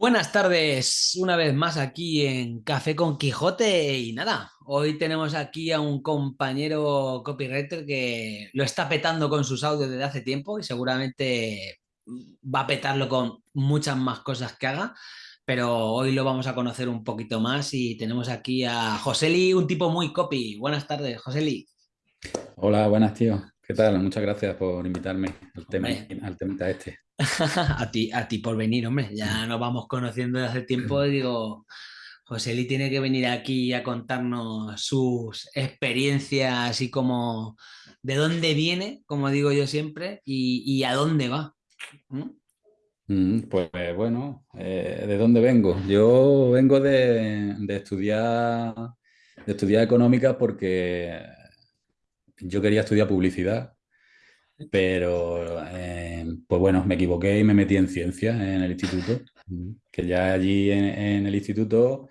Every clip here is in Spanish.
Buenas tardes, una vez más aquí en Café con Quijote y nada, hoy tenemos aquí a un compañero copywriter que lo está petando con sus audios desde hace tiempo y seguramente va a petarlo con muchas más cosas que haga, pero hoy lo vamos a conocer un poquito más y tenemos aquí a Joseli, un tipo muy copy. Buenas tardes, Joseli. Hola, buenas tío. ¿Qué tal? Muchas gracias por invitarme al tema, al tema este. a, ti, a ti por venir, hombre. Ya nos vamos conociendo desde hace tiempo y digo, José Luis tiene que venir aquí a contarnos sus experiencias y como de dónde viene, como digo yo siempre, y, a dónde va. ¿Mm? Mm, pues bueno, eh, ¿de dónde vengo? Yo vengo de, de, estudiar, de estudiar económica porque yo quería estudiar publicidad pero, eh, pues bueno, me equivoqué y me metí en ciencias en el instituto, que ya allí en, el instituto,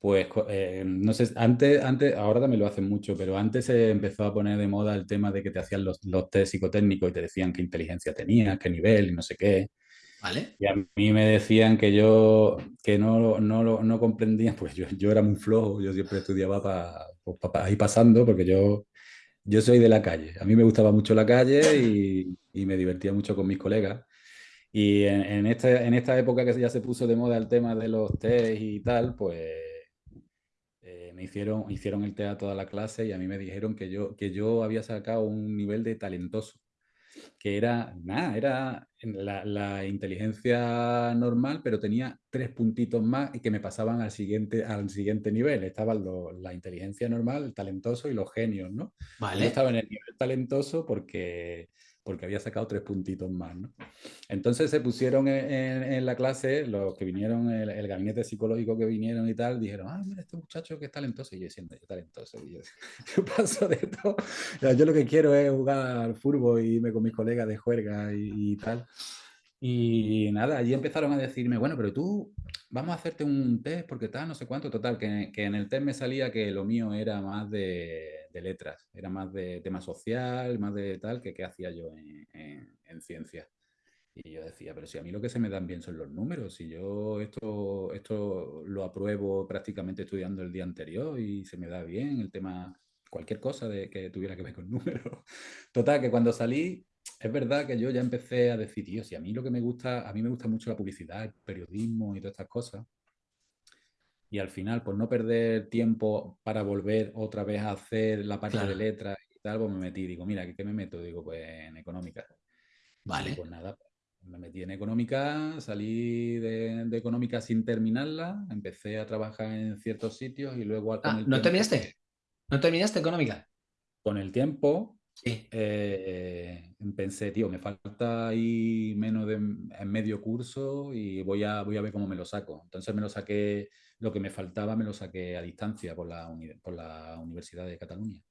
pues, eh, no sé, antes, antes, ahora también lo hacen mucho, pero antes se empezó a poner de moda el tema de que te hacían los, los test psicotécnicos y te decían qué inteligencia tenías, qué nivel y no sé qué. ¿Vale? Y a mí me decían que yo que no, no, no comprendía, pues yo, yo era muy flojo, yo siempre estudiaba para pa, ir pasando, porque yo yo soy de la calle. A mí me gustaba mucho la calle y, me divertía mucho con mis colegas. Y en, esta, en esta época que ya se puso de moda el tema de los test y tal, pues eh, me hicieron, hicieron el test a toda la clase y a mí me dijeron que yo, que yo había sacado un nivel de talentoso que era, nada, era la, inteligencia normal, pero tenía tres puntitos más y que me pasaban al siguiente, al siguiente nivel. Estaban la inteligencia normal, el talentoso y los genios, ¿no? Vale. Yo estaba en el nivel talentoso porque porque había sacado tres puntitos más. ¿no? Entonces se pusieron en, la clase, los que vinieron, el, gabinete psicológico que vinieron y tal, dijeron, ah, mira, este muchacho que es talentoso. Y yo siento, yo talentoso. Y yo, paso de todo. Yo lo que quiero es jugar al fútbol y irme con mis colegas de juerga y, tal. Y nada, allí empezaron a decirme, bueno, pero tú, vamos a hacerte un test porque tal, no sé cuánto, total, que, que en el test me salía que lo mío era más de de letras, era más de tema social, más de tal, que qué hacía yo en, en, ciencia. Y yo decía, pero si a mí lo que se me dan bien son los números, si yo esto, esto lo apruebo prácticamente estudiando el día anterior y se me da bien el tema, cualquier cosa de que tuviera que ver con números. Total, que cuando salí, es verdad que yo ya empecé a decir, tío, si a mí lo que me gusta, a mí me gusta mucho la publicidad, el periodismo y todas estas cosas, y al final, por no perder tiempo para volver otra vez a hacer la parte de letras y tal, pues me metí, digo, mira, ¿qué me meto? Digo, pues en económica. Vale. pues nada, me metí en económica, salí de, económica sin terminarla, empecé a trabajar en ciertos sitios y luego... Ah, ¿No terminaste? ¿No terminaste económica? Con el tiempo, sí. Eh, pensé, tío, me falta ahí menos de en medio curso y voy a, voy a ver cómo me lo saco. Entonces me lo saqué lo que me faltaba me lo saqué a distancia por la, por la Universidad de Cataluña.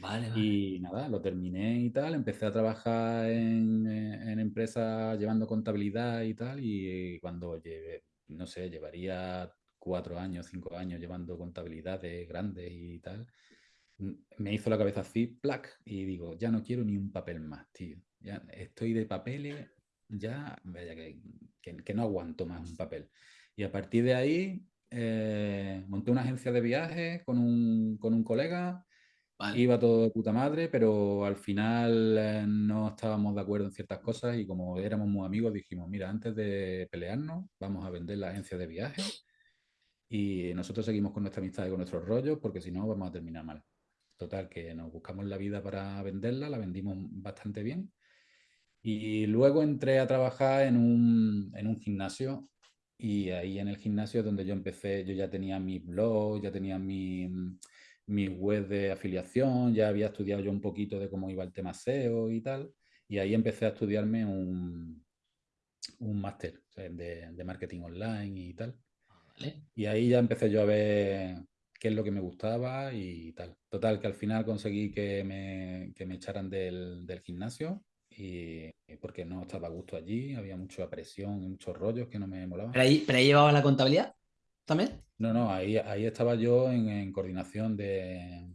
Vale, Y nada, lo terminé y tal, empecé a trabajar en, en empresas llevando contabilidad y tal, y cuando llevé, no sé, llevaría cuatro años, cinco años llevando contabilidades grandes y tal, me hizo la cabeza así, plac, y digo, ya no quiero ni un papel más, tío. Ya estoy de papeles, ya, vaya que, que, que no aguanto más un papel. Y a partir de ahí eh, monté una agencia de viajes con un, con un colega, iba todo de puta madre, pero al final eh, no estábamos de acuerdo en ciertas cosas y como éramos muy amigos dijimos, mira, antes de pelearnos vamos a vender la agencia de viajes y nosotros seguimos con nuestra amistad y con nuestros rollos porque si no vamos a terminar mal. Total, que nos buscamos la vida para venderla, la vendimos bastante bien. Y luego entré a trabajar en un, en un gimnasio y ahí en el gimnasio donde yo empecé, yo ya tenía mi blog, ya tenía mi, mi web de afiliación, ya había estudiado yo un poquito de cómo iba el tema SEO y tal. Y ahí empecé a estudiarme un, un máster de, de, marketing online y tal. Y ahí ya empecé yo a ver qué es lo que me gustaba y tal. Total, que al final conseguí que me, que me echaran del, del gimnasio y porque no estaba a gusto allí, había mucha presión y muchos rollos que no me molaban. ¿Pero ahí, pero ahí llevaba la contabilidad también? No, no, ahí, ahí estaba yo en, coordinación de,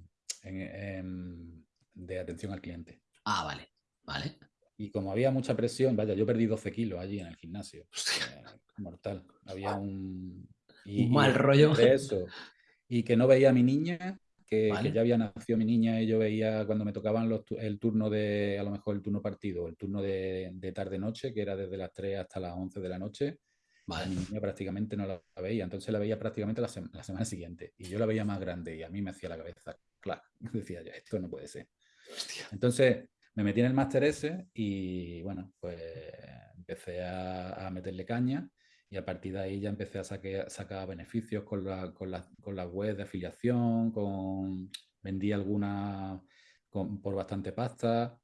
de atención al cliente. Ah, vale, vale. Y como había mucha presión, vaya, yo perdí 12 kilos allí en el gimnasio. mortal. Había un... un mal rollo. eso. Y que no veía a mi niña, que, ya había nacido mi niña y yo veía cuando me tocaban los, el turno de, a lo mejor el turno partido, el turno de, de tarde-noche, que era desde las 3 hasta las 11 de la noche, Vale. Mi niña prácticamente no la veía, entonces la veía prácticamente la, semana siguiente. Y yo la veía más grande y a mí me hacía la cabeza, claro, decía yo, esto no puede ser. Entonces me metí en el máster ese y bueno, pues empecé a, meterle caña y a partir de ahí ya empecé a sacar beneficios con la, con, la, con la web de afiliación, con, vendí algunas por bastante pasta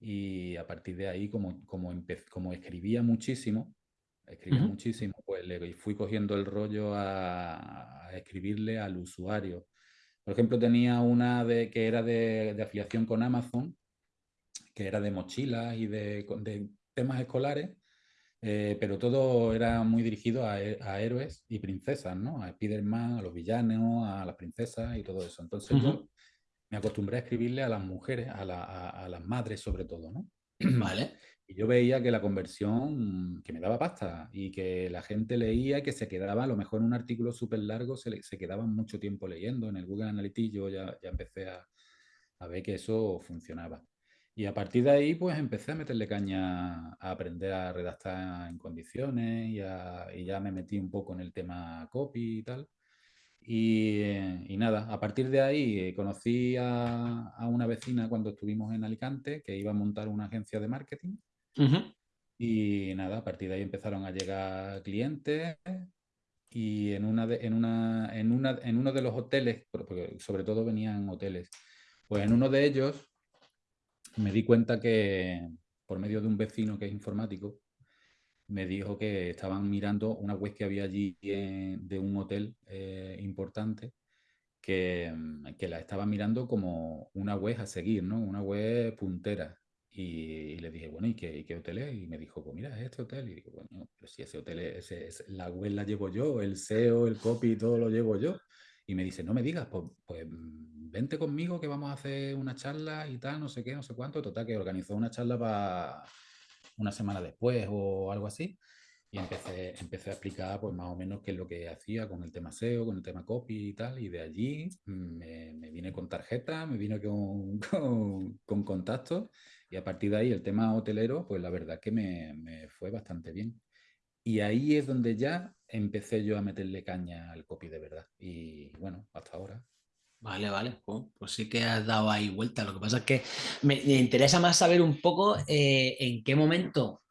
y a partir de ahí como, como, como escribía muchísimo, escribía muchísimo, pues le fui cogiendo el rollo a, escribirle al usuario. Por ejemplo, tenía una de, que era de, afiliación con Amazon, que era de mochilas y de, temas escolares, eh, pero todo era muy dirigido a, héroes y princesas, ¿no? A Spiderman, a los villanos, a las princesas y todo eso. Entonces yo me acostumbré a escribirle a las mujeres, a, a las madres sobre todo, ¿no? Vale. Y yo veía que la conversión, que me daba pasta y que la gente leía, que se quedaba, a lo mejor en un artículo súper largo, se, se quedaban mucho tiempo leyendo. En el Google Analytics yo ya, ya empecé a, a, ver que eso funcionaba. Y a partir de ahí, pues empecé a meterle caña a aprender a redactar en condiciones y, y ya me metí un poco en el tema copy y tal. Y, y, nada, a partir de ahí eh, conocí a, a, una vecina cuando estuvimos en Alicante que iba a montar una agencia de marketing y nada, a partir de ahí empezaron a llegar clientes y en, una en, una, en, una, en uno de los hoteles, porque sobre todo venían hoteles, pues en uno de ellos me di cuenta que por medio de un vecino que es informático, me dijo que estaban mirando una web que había allí de un hotel eh, importante que, que, la estaban mirando como una web a seguir, ¿no? Una web puntera. Y, le dije, bueno, ¿y qué, hotel es? Y me dijo, pues mira, es este hotel. Y digo, bueno, pero si ese hotel es, la web la llevo yo, el SEO, el copy, todo lo llevo yo. Y me dice, no me digas, pues, mm, vente conmigo que vamos a hacer una charla y tal, no sé qué, no sé cuánto. Total, que organizó una charla para una semana después o algo así. Y empecé, empecé a explicar pues más o menos qué es lo que hacía con el tema SEO, con el tema copy y tal. Y de allí me, me vine con tarjeta, me vine con, con, con contactos y a partir de ahí el tema hotelero, pues la verdad que me, fue bastante bien. Y ahí es donde ya empecé yo a meterle caña al copy de verdad. Y bueno, hasta ahora. Vale, vale, pues sí que has dado ahí vuelta. Lo que pasa es que me, interesa más saber un poco eh, en qué momento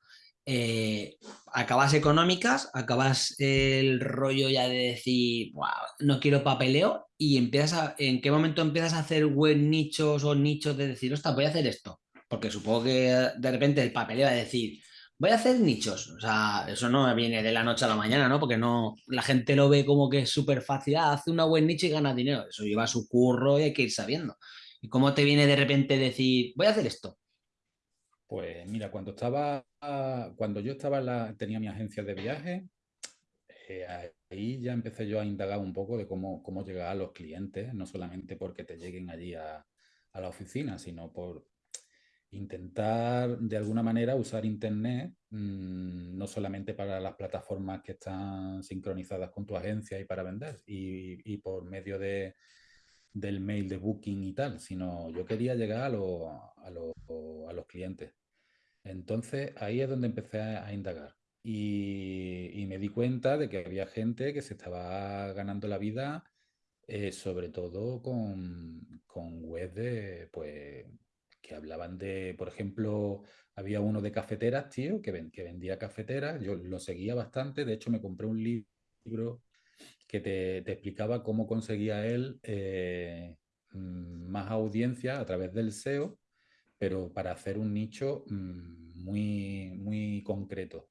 eh, acabas económicas, acabas el rollo ya de decir, no quiero papeleo y empiezas a, en qué momento empiezas a hacer web nichos o nichos de decir, ostras, voy a hacer esto. Porque supongo que de repente el papel va a decir, voy a hacer nichos. O sea, eso no viene de la noche a la mañana, ¿no? Porque no, la gente lo ve como que es súper fácil, ah, hace una buen nicho y gana dinero. Eso lleva su curro y hay que ir sabiendo. ¿Y cómo te viene de repente decir, voy a hacer esto? Pues mira, cuando estaba, cuando yo estaba la, tenía mi agencia de viaje, eh, ahí ya empecé yo a indagar un poco de cómo, cómo llegar a los clientes, no solamente porque te lleguen allí a, a la oficina, sino por, intentar de alguna manera usar Internet, mm, no solamente para las plataformas que están sincronizadas con tu agencia y para vender, y, por medio de, del mail de booking y tal, sino yo quería llegar a, los clientes. Entonces ahí es donde empecé a, indagar. Y, me di cuenta de que había gente que se estaba ganando la vida, eh, sobre todo con, con webs de, pues, que hablaban de, por ejemplo, había uno de cafeteras, tío, que, que vendía cafeteras, yo lo seguía bastante, de hecho me compré un libro que te, explicaba cómo conseguía él eh, mm, más audiencia a través del SEO, pero para hacer un nicho mm, muy, muy concreto.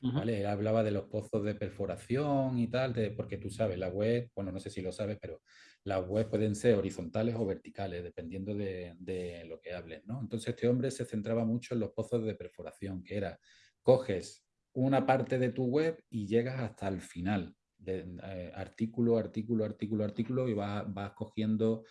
¿vale? Él hablaba de los pozos de perforación y tal, porque tú sabes, la web, bueno, no sé si lo sabes, pero las webs pueden ser horizontales o verticales, dependiendo de, lo que hables, ¿no? Entonces este hombre se centraba mucho en los pozos de perforación, que era, coges una parte de tu web y llegas hasta el final, de, eh, artículo, artículo, artículo, artículo, y vas, vas cogiendo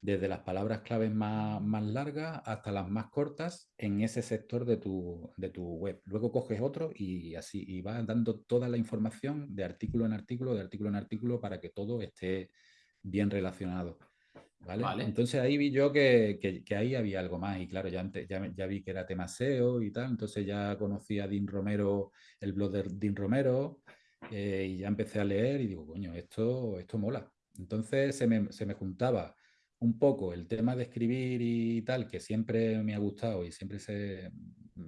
desde las palabras claves más, más, largas hasta las más cortas en ese sector de tu, de tu, web. Luego coges otro y así, y vas dando toda la información de artículo en artículo, de artículo en artículo, para que todo esté bien relacionado. ¿Vale? Entonces ahí vi yo que, que, que, ahí había algo más y claro, ya, antes, ya, ya, vi que era tema SEO y tal, entonces ya conocí a Dean Romero, el blog de Dean Romero, eh, y ya empecé a leer y digo, coño, esto, esto mola. Entonces se me, se me juntaba un poco el tema de escribir y tal, que siempre me ha gustado y siempre se,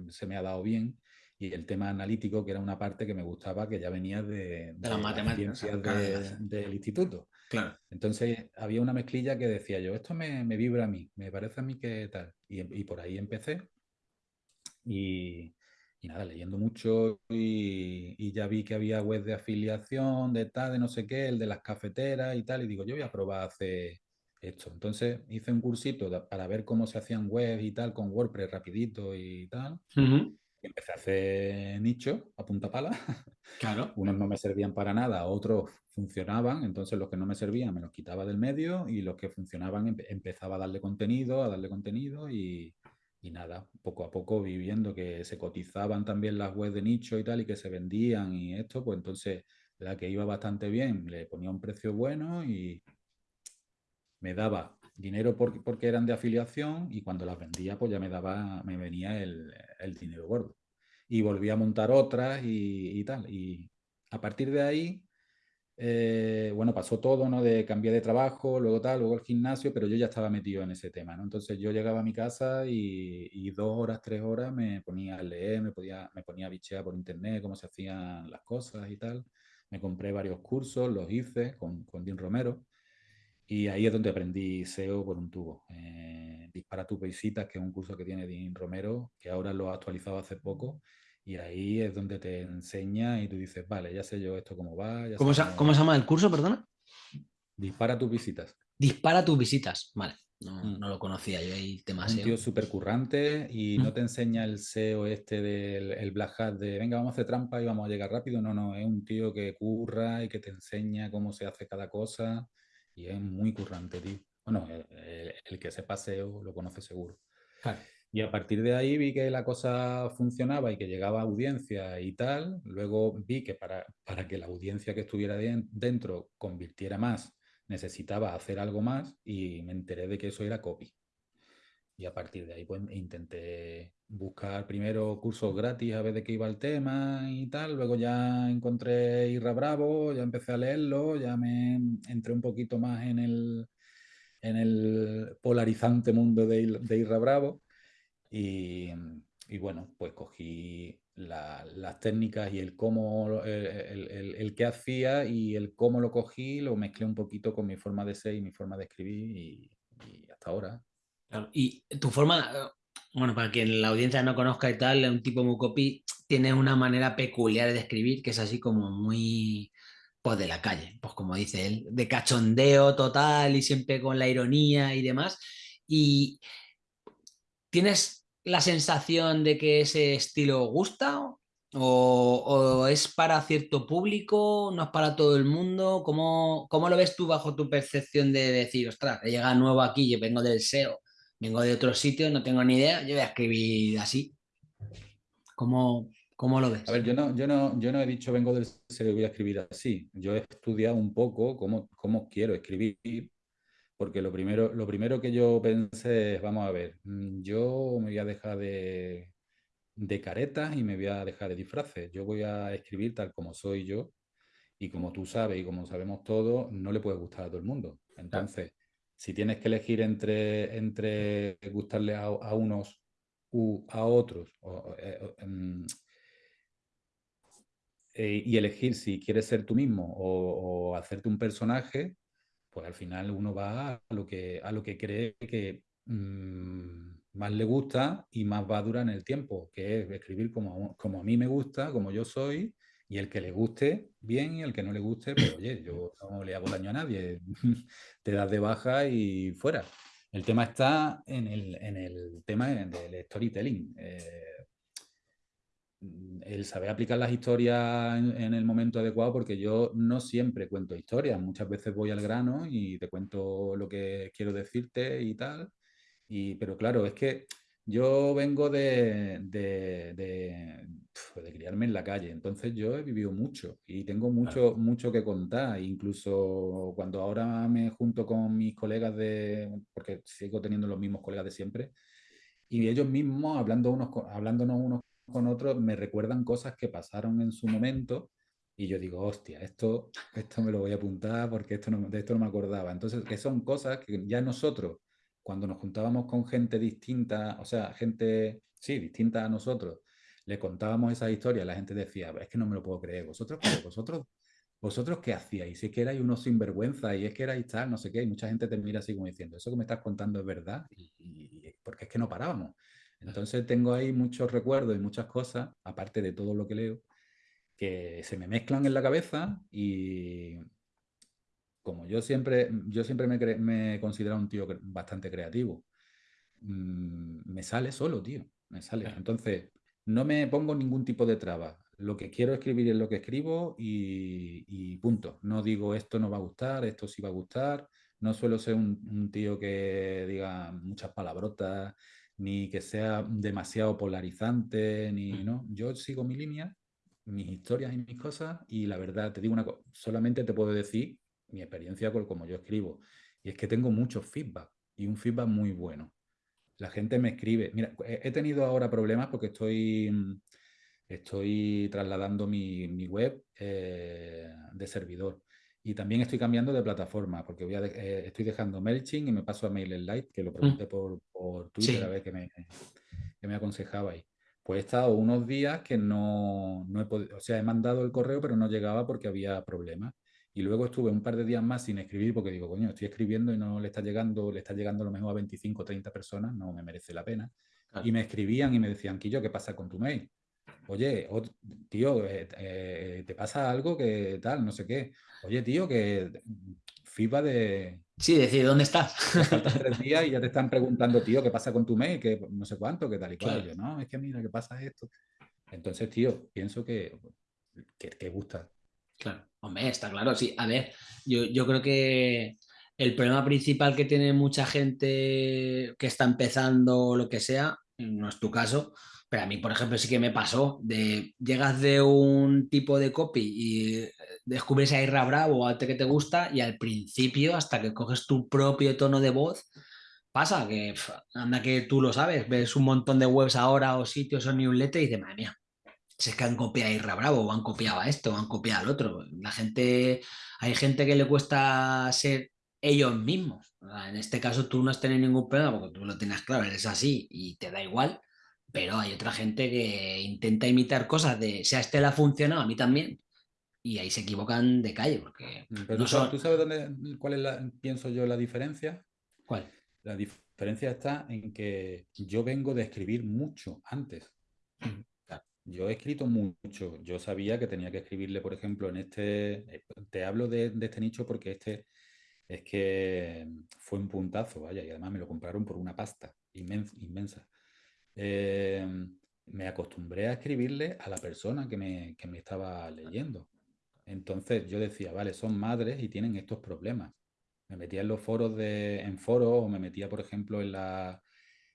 se, me ha dado bien, y el tema analítico, que era una parte que me gustaba, que ya venía de, de, las matemáticas del instituto. Claro. Entonces había una mezclilla que decía yo, esto me, me vibra a mí, me parece a mí que tal. Y, y por ahí empecé. Y, y nada, leyendo mucho y, y, ya vi que había web de afiliación, de tal, de no sé qué, el de las cafeteras y tal, y digo, yo voy a probar a hacer esto. Entonces hice un cursito para ver cómo se hacían web y tal, con WordPress rapidito y tal. Uh -huh. Empecé a hacer nicho a punta pala. Claro. Unos no me servían para nada, otros funcionaban, entonces los que no me servían me los quitaba del medio y los que funcionaban empe empezaba a darle contenido, a darle contenido y, y nada, poco a poco viviendo que se cotizaban también las webs de nicho y tal y que se vendían y esto, pues entonces la que iba bastante bien le ponía un precio bueno y me daba dinero porque, porque eran de afiliación y cuando las vendía pues ya me daba, me venía el, el dinero gordo. Y volví a montar otras y, tal. Y a partir de ahí eh, bueno, pasó todo, ¿no? De cambiar de trabajo, luego tal, luego el gimnasio, pero yo ya estaba metido en ese tema, ¿no? Entonces yo llegaba a mi casa y, y dos horas, tres horas me ponía a leer, me, podía, me ponía a bichear por internet cómo se hacían las cosas y tal. Me compré varios cursos, los hice con, con Dean Romero y ahí es donde aprendí SEO por un tubo. Eh, Dispara tus visitas, que es un curso que tiene Dean Romero, que ahora lo ha actualizado hace poco y ahí es donde te enseña y tú dices, vale, ya sé yo esto cómo va. Ya ¿Cómo, se, cómo... ¿Cómo se llama el curso, perdona? Dispara tus visitas. Dispara tus visitas, vale. No, mm. no lo conocía yo el tema Un SEO. tío súper currante y mm. no te enseña el SEO este del el Black Hat de venga, vamos a hacer trampa y vamos a llegar rápido. No, no, es un tío que curra y que te enseña cómo se hace cada cosa y es muy currante, tío. Bueno, el, el que sepa SEO lo conoce seguro. Claro. Y a partir de ahí vi que la cosa funcionaba y que llegaba audiencia y tal. Luego vi que para, para que la audiencia que estuviera dentro convirtiera más, necesitaba hacer algo más y me enteré de que eso era copy. Y a partir de ahí pues intenté buscar primero cursos gratis a ver de qué iba el tema y tal. Luego ya encontré Irra Bravo, ya empecé a leerlo, ya me entré un poquito más en el, en el polarizante mundo de, de Irra Bravo. Y, y, bueno, pues cogí la, las técnicas y el cómo, el, el, el, qué hacía y el cómo lo cogí, lo mezclé un poquito con mi forma de ser y mi forma de escribir y, y hasta ahora. Claro. Y tu forma, bueno, para quien la audiencia no conozca y tal, un tipo muy copy tiene una manera peculiar de escribir que es así como muy pues de la calle, pues como dice él, de cachondeo total y siempre con la ironía y demás. Y tienes la sensación de que ese estilo gusta o, o, es para cierto público, no es para todo el mundo? ¿Cómo, ¿Cómo, lo ves tú bajo tu percepción de decir, ostras, he llegado nuevo aquí, yo vengo del SEO, vengo de otro sitio, no tengo ni idea, yo voy a escribir así? ¿Cómo, cómo lo ves? A ver, yo no, yo, no, yo no he dicho vengo del y voy a escribir así. Yo he estudiado un poco cómo, cómo quiero escribir porque lo primero, lo primero que yo pensé es, vamos a ver, mm, yo me voy a dejar de, de caretas y me voy a dejar de disfraces. Yo voy a escribir tal como soy yo y como tú sabes y como sabemos todos, no le puede gustar a todo el mundo. Entonces. Si tienes que elegir entre, gustarle a, unos u a otros, eh, um, eh, y elegir si quieres ser tú mismo o, hacerte un personaje, pues al final uno va a lo que, a lo que cree que mmm, más le gusta y más va a durar en el tiempo, que es escribir como, como a mí me gusta, como yo soy, y el que le guste, bien, y el que no le guste, pues oye, yo no le hago daño a nadie, te das de baja y fuera. El tema está en el, en el tema del storytelling. Eh, el saber aplicar las historias en, el momento adecuado, porque yo no siempre cuento historias, muchas veces voy al grano y te cuento lo que quiero decirte y tal, y, pero claro, es que yo vengo de, de, de, criarme en la calle, entonces yo he vivido mucho y tengo mucho, mucho que contar, incluso cuando ahora me junto con mis colegas de, porque sigo teniendo los mismos colegas de siempre, y ellos mismos, hablando unos, hablándonos unos con otros, me recuerdan cosas que pasaron en su momento y yo digo, hostia, esto, esto me lo voy a apuntar porque esto no, de esto no me acordaba. Entonces, que son cosas que ya nosotros cuando nos juntábamos con gente distinta, o sea, gente, sí, distinta a nosotros, le contábamos esas historias, la gente decía, es que no me lo puedo creer, vosotros, vosotros, vosotros qué hacíais, si es que erais unos sinvergüenza y es que erais tal, no sé qué, y mucha gente te mira así como diciendo, eso que me estás contando es verdad, y, porque es que no parábamos. Entonces tengo ahí muchos recuerdos y muchas cosas, aparte de todo lo que leo, que se me mezclan en la cabeza y, como yo siempre, yo siempre me, me he considerado un tío bastante creativo, mm, me sale solo, tío, me sale. Entonces, no me pongo ningún tipo de traba. Lo que quiero escribir es lo que escribo y, punto. No digo esto no va a gustar, esto sí va a gustar. No suelo ser un, tío que diga muchas palabrotas, ni que sea demasiado polarizante, ni mm. no. Yo sigo mi línea, mis historias y mis cosas, y la verdad, te digo una cosa, solamente te puedo decir mi experiencia con como yo escribo. Y es que tengo mucho feedback y un feedback muy bueno. La gente me escribe. Mira, he tenido ahora problemas porque estoy, mm, estoy trasladando mi, mi web eh, de servidor. Y también estoy cambiando de plataforma porque voy a eh, estoy dejando MailChimp y me paso a MailerLite, que lo mm. pregunté por, por Twitter a ver qué me, qué me aconsejabais. Pues he estado unos días que no, no he podido, o sea, he mandado el correo, pero no llegaba porque había problemas. Y luego estuve un par de días más sin escribir porque digo, coño, estoy escribiendo y no le está llegando, le está llegando a lo mejor a 25 o 30 personas, no me merece la pena. Y me escribían y me decían, Quillo, ¿qué pasa con tu mail? Oye, tío, eh, eh, ¿te pasa algo que tal? No sé qué. Oye, tío, que FIBA de... Sí, decir, ¿dónde estás? tres días y ya te están preguntando, tío, ¿qué pasa con tu mail? Que no sé cuánto, que tal y cual. Yo, no, es que mira, ¿qué pasa esto? Entonces, tío, pienso que, que, que gusta. Claro, hombre, está claro, sí. A ver, yo, yo creo que el problema principal que tiene mucha gente que está empezando o lo que sea, no es tu caso, pero a mí, por ejemplo, sí que me pasó de llegas de un tipo de copy y descubres a Irra Bravo, a que te gusta, y al principio, hasta que coges tu propio tono de voz, pasa que anda que tú lo sabes, ves un montón de webs ahora o sitios o newsletters y dices, madre mía, si es que han copiado a Irra Bravo, o han copiado a esto, o han copiado al otro. La gente, hay gente que le cuesta ser ellos mismos. En este caso tú no has tenido ningún problema porque tú lo tienes claro, eres así y te da igual, pero hay otra gente que intenta imitar cosas de, si a este le ha funcionado, a mí también, y ahí se equivocan de calle. Porque mm, pero tú, sabes dónde, cuál es la, pienso yo, la diferencia? ¿Cuál? La diferencia está en que yo vengo de escribir mucho antes. Yo he escrito mucho. Yo sabía que tenía que escribirle, por ejemplo, en este. Eh, te hablo de, este nicho porque este es que fue un puntazo, vaya, y además me lo compraron por una pasta inmensa. Eh, me acostumbré a escribirle a la persona que me, que me estaba leyendo. Entonces yo decía, vale, son madres y tienen estos problemas. Me metía en los foros de, en foros o me metía, por ejemplo, en la,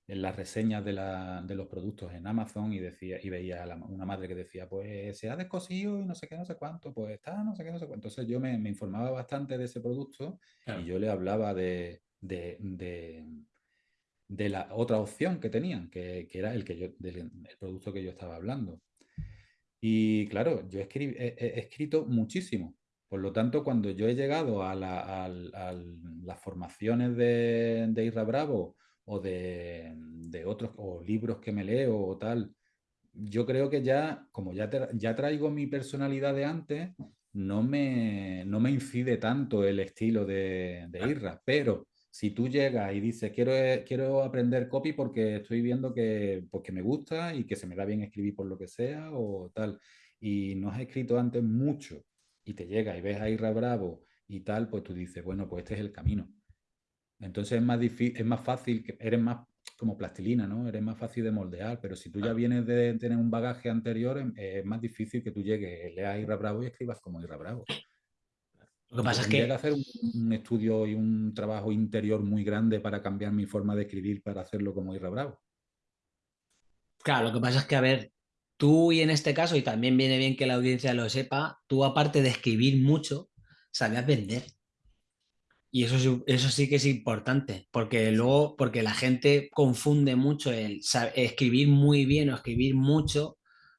en las reseñas de, la, de, los productos en Amazon y decía y veía a una madre que decía, pues se ha descosido y no sé qué, no sé cuánto, pues está, no sé qué, no sé cuánto. Entonces yo me, me informaba bastante de ese producto y yo le hablaba de, de, de, la otra opción que tenían, que, que era el, que yo, del, el producto que yo estaba hablando. Y claro, yo he, escrito muchísimo. Por lo tanto, cuando yo he llegado a, la, a las formaciones de, de Isra Bravo, o de, otros, o libros que me leo o tal, yo creo que ya, como ya, ya traigo mi personalidad de antes, no me, no me incide tanto el estilo de, de Irra, pero si tú llegas y dices, quiero, quiero aprender copy porque estoy viendo que, porque me gusta y que se me da bien escribir por lo que sea o tal, y no has escrito antes mucho y te llega y ves a Irra Bravo y tal, pues tú dices, bueno, pues este es el camino. Entonces es más difícil, es más fácil, eres más, como plastilina, ¿no? Eres más fácil de moldear, pero si tú ya vienes de tener un bagaje anterior, em, es más difícil que tú llegues, leas Irra Bravo y escribas como Irra Bravo. Lo que pasa es que que, hacer un, un estudio y un trabajo interior muy grande para cambiar mi forma de escribir para hacerlo como Irra Bravo. claro, lo que pasa es que, a ver, tú y en este caso, y también viene bien que la audiencia lo sepa, tú aparte de escribir mucho, sabías vender. Y eso, sí- eso sí que es importante, porque luego, porque la gente confunde mucho el escribir muy bien o escribir mucho,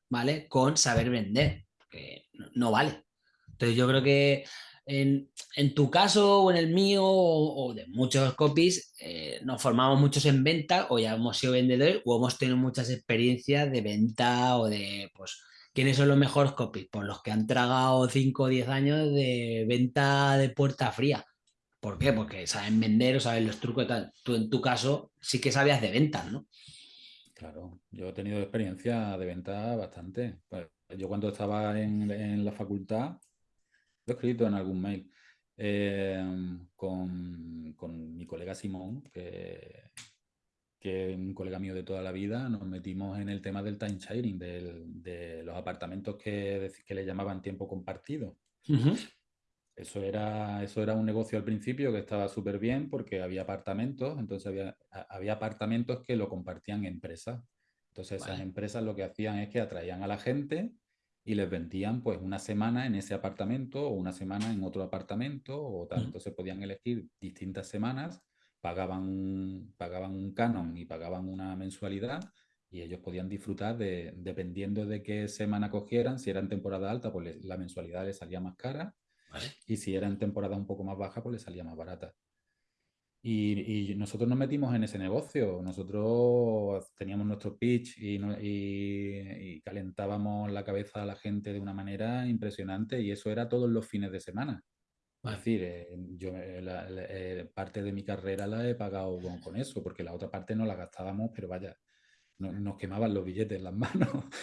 ¿vale? Con saber vender, que no, no vale. Entonces yo creo que en, en tu caso o en el mío o, o de muchos copies, eh, nos formamos muchos en venta o ya hemos sido vendedores o hemos tenido muchas experiencias de venta o de, pues, ¿quiénes son los mejores copies? Pues los que han tragado 5 o 10 años de venta de puerta fría. ¿Por qué? Porque saben vender o saben los trucos y tal. Tú en tu caso sí que sabías de ventas, ¿no? claro. Yo he tenido experiencia de venta bastante. Pues, yo cuando estaba en, en la facultad, lo he escrito en algún mail, eh, con, con mi colega Simón, que, que es un colega mío de toda la vida, nos metimos en el tema del time sharing, del- de los apartamentos que, que le llamaban tiempo compartido. Ujú. Eso era, eso era un negocio al principio que estaba súper bien porque había apartamentos, entonces había, había apartamentos que lo compartían empresas. Entonces esas Vale. empresas lo que hacían es que atraían a la gente y les vendían pues una semana en ese apartamento o una semana en otro apartamento o tal. Entonces podían elegir distintas semanas, pagaban un, pagaban un canon y pagaban una mensualidad y ellos podían disfrutar de, dependiendo de qué semana cogieran, si era en temporada alta, pues la mensualidad les salía más cara Vale. y si era en temporada un poco más baja, pues le salía más barata. Y, y nosotros nos metimos en ese negocio. Nosotros teníamos nuestro pitch y, no- y- y calentábamos la cabeza a la gente de una manera impresionante y eso era todos los fines de semana. Es decir, eh, yo eh, la- la- eh, parte de mi carrera la he pagado con, con eso, porque la otra parte no la gastábamos, pero vaya, no- nos quemaban los billetes en las manos.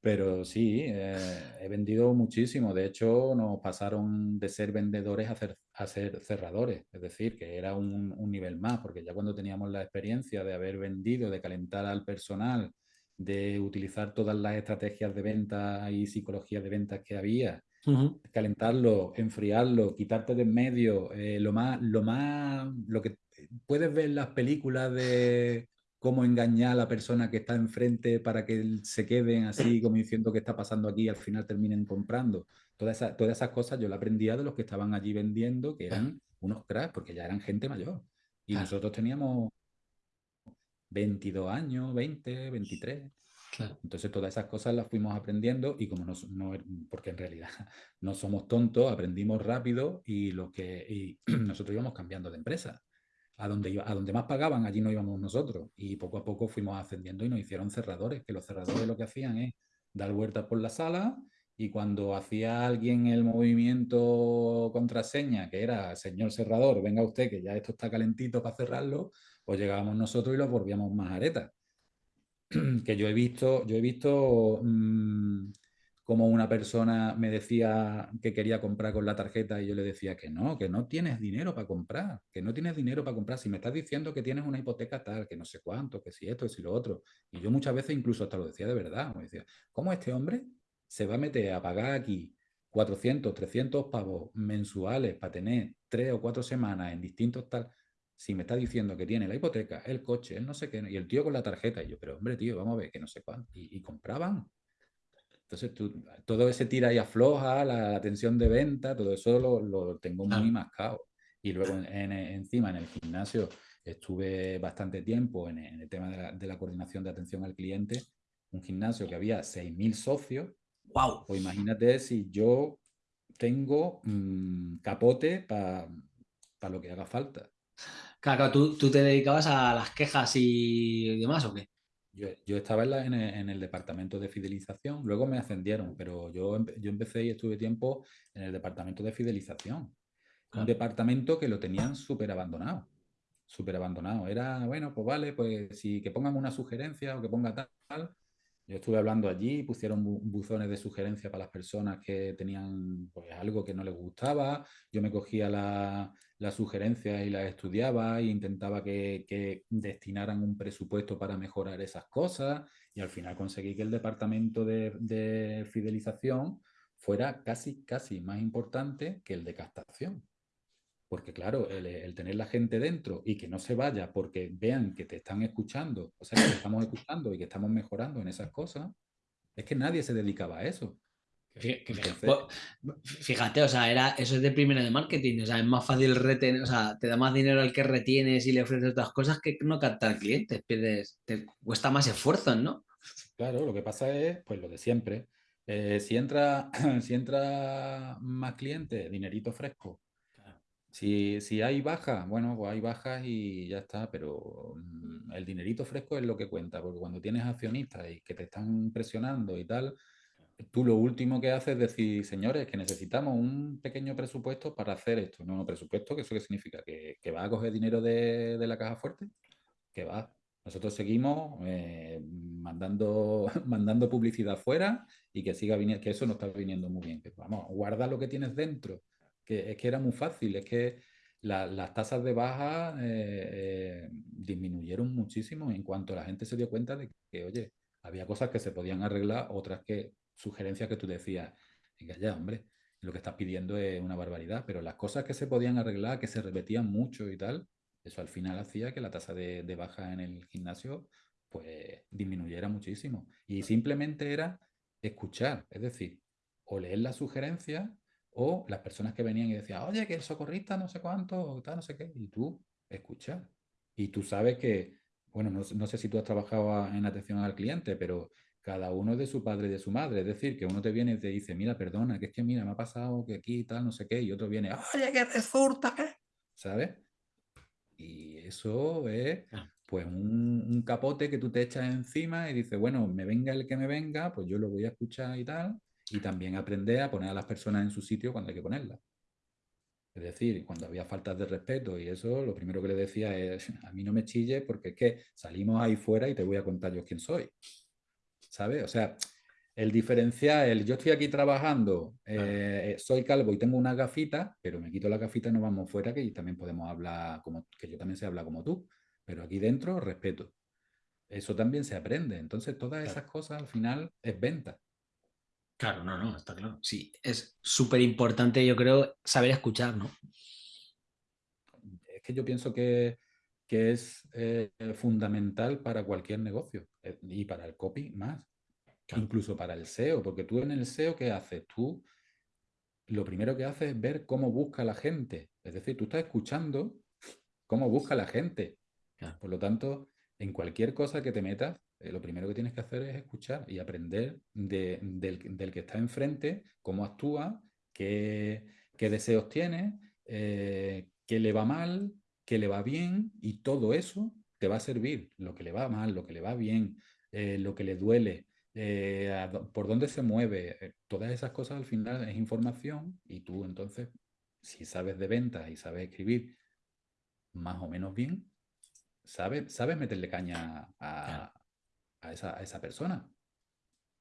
Pero sí, eh, he vendido muchísimo. De hecho, nos pasaron de ser vendedores a ser, a ser cerradores. Es decir, que era un, un nivel más, porque ya cuando teníamos la experiencia de haber vendido, de calentar al personal, de utilizar todas las estrategias de venta y psicología de ventas que había, calentarlo, enfriarlo, quitarte de en medio, eh, lo más, lo más, lo que puedes ver en las películas de cómo engañar a la persona que está enfrente para que se queden así como diciendo qué está pasando aquí y al final terminen comprando. Todas esas, todas esas cosas yo la aprendía de los que estaban allí vendiendo, que eran unos cracks, porque ya eran gente mayor. Y claro, nosotros teníamos 22 años, 20, 23. claro. Entonces todas esas cosas las fuimos aprendiendo y como no, no porque en realidad no somos tontos, aprendimos rápido y, lo que, y nosotros íbamos cambiando de empresa. A donde, iba, a donde más pagaban, allí no íbamos nosotros. Y poco a poco fuimos ascendiendo y nos hicieron cerradores, que los cerradores lo que hacían es dar vueltas por la sala y cuando hacía alguien el movimiento contraseña, que era señor cerrador, venga usted, que ya esto está calentito para cerrarlo, pues llegábamos nosotros y los volvíamos más aretas que yo he visto, yo he visto mmm, como una persona me decía que quería comprar con la tarjeta y yo le decía que no, que no tienes dinero para comprar, que no tienes dinero para comprar. Si me estás diciendo que tienes una hipoteca tal, que no sé cuánto, que si esto, que si lo otro. Y yo muchas veces incluso hasta lo decía de verdad. Me decía, ¿cómo este hombre se va a meter a pagar aquí 400, 300 pavos mensuales para tener tres o cuatro semanas en distintos tal? si me está diciendo que tiene la hipoteca, el coche, el no sé qué, y el tío con la tarjeta, y yo, pero hombre, tío, vamos a ver, que no sé cuánto, y, y compraban. Entonces, tú, todo ese tira y afloja, la, la tensión de venta, todo eso lo, lo tengo muy mascado. Y luego en, en, encima en el gimnasio estuve bastante tiempo en, en el tema de la, de la, coordinación de atención al cliente, un gimnasio que había 6.000 socios. ¡Wow! Pues imagínate si yo tengo mmm, capote para pa lo que haga falta. Claro, ¿tú, ¿tú, te dedicabas a las quejas y demás o qué? Yo, yo estaba en, la, en, el, en, el, departamento de fidelización, luego me ascendieron, pero yo, yo empecé y estuve tiempo en el departamento de fidelización. Un departamento que lo tenían súper abandonado, súper abandonado. Era, bueno, pues vale, pues si que pongan una sugerencia o que ponga tal, Yo estuve hablando allí, pusieron buzones de sugerencia para las personas que tenían pues, algo que no les gustaba. Yo me cogía las la sugerencias y las estudiaba e intentaba que, que, destinaran un presupuesto para mejorar esas cosas. Y al final conseguí que el departamento de, de fidelización fuera casi, casi más importante que el de captación. Porque claro, el, tener la gente dentro y que no se vaya porque vean que te están escuchando, o sea, que te estamos escuchando y que estamos mejorando en esas cosas, es que nadie se dedicaba a eso. Fíjate, o sea, era, eso es de primera de marketing, o sea, es más fácil retener, o sea, te da más dinero al que retienes y le ofreces otras cosas que no captar clientes, pierdes, te cuesta más esfuerzo, ¿no? Claro, lo que pasa es, pues lo de siempre, eh, si, entra, si entra más clientes, dinerito fresco, si, hay bajas, bueno, pues hay bajas y ya está, pero mm, el dinerito fresco es lo que cuenta, porque cuando tienes accionistas y que te están presionando y tal, tú lo último que haces es decir, señores, que necesitamos un pequeño presupuesto para hacer esto. No, no, presupuesto, que eso qué significa? ¿Que, que va a coger dinero de, la caja fuerte? Que va. Nosotros seguimos eh, mandando, mandando publicidad fuera y que siga viniendo, que eso no está viniendo muy bien. vamos, guarda lo que tienes dentro es que era muy fácil, es que las tasas de baja eh, eh, disminuyeron muchísimo en cuanto la gente se dio cuenta de que, oye, había cosas que se podían arreglar, otras que, sugerencias que tú decías, venga ya, hombre, lo que estás pidiendo es una barbaridad, pero las cosas que se podían arreglar, que se repetían mucho y tal, eso al final hacía que la tasa de, de baja en el gimnasio pues disminuyera muchísimo. Y simplemente era escuchar, es decir, o leer las sugerencias o las personas que venían y decían, oye, que el socorrista no sé cuánto, tal, no sé qué, y tú escuchas. Y tú sabes que, bueno, no, sé si tú has trabajado en atención al cliente, pero cada uno es de su padre y de su madre. Es decir, que uno te viene y te dice, mira, perdona, que es que mira, me ha pasado que aquí tal, no sé qué, y otro viene, oye, que resulta que, ¿sabes? Y eso es ah. pues un, un, capote que tú te echas encima y dices, bueno, me venga el que me venga, pues yo lo voy a escuchar y tal, y también aprender a poner a las personas en su sitio cuando hay que ponerlas. Es decir, cuando había faltas de respeto y eso, lo primero que le decía es, a mí no me chille porque es que salimos ahí fuera y te voy a contar yo quién soy. ¿Sabes? O sea, el diferenciar, el yo estoy aquí trabajando, eh, soy calvo y tengo una gafita, pero me quito la gafita y nos vamos fuera que también podemos hablar, como que yo también sé hablar como tú, pero aquí dentro respeto. Eso también se aprende. Entonces, todas esas cosas al final es venta. Claro, no, no, está claro. Sí, es súper importante, yo creo, saber escuchar, ¿no? Es que yo pienso que, es eh, fundamental para cualquier negocio eh, y para el copy más, incluso para el SEO, porque tú en el SEO, ¿qué haces? Tú lo primero que haces es ver cómo busca la gente, es decir, tú estás escuchando cómo busca la gente. Por lo tanto, en cualquier cosa que te metas, eh, lo primero que tienes que hacer es escuchar y aprender del, que está enfrente, cómo actúa, qué, deseos tiene, eh, qué le va mal, qué le va bien, y todo eso te va a servir, lo que le va mal, lo que le va bien, eh, lo que le duele, por dónde se mueve, todas esas cosas al final es información y tú entonces, si sabes de ventas y sabes escribir más o menos bien, sabes, sabes meterle caña a, a esa, persona.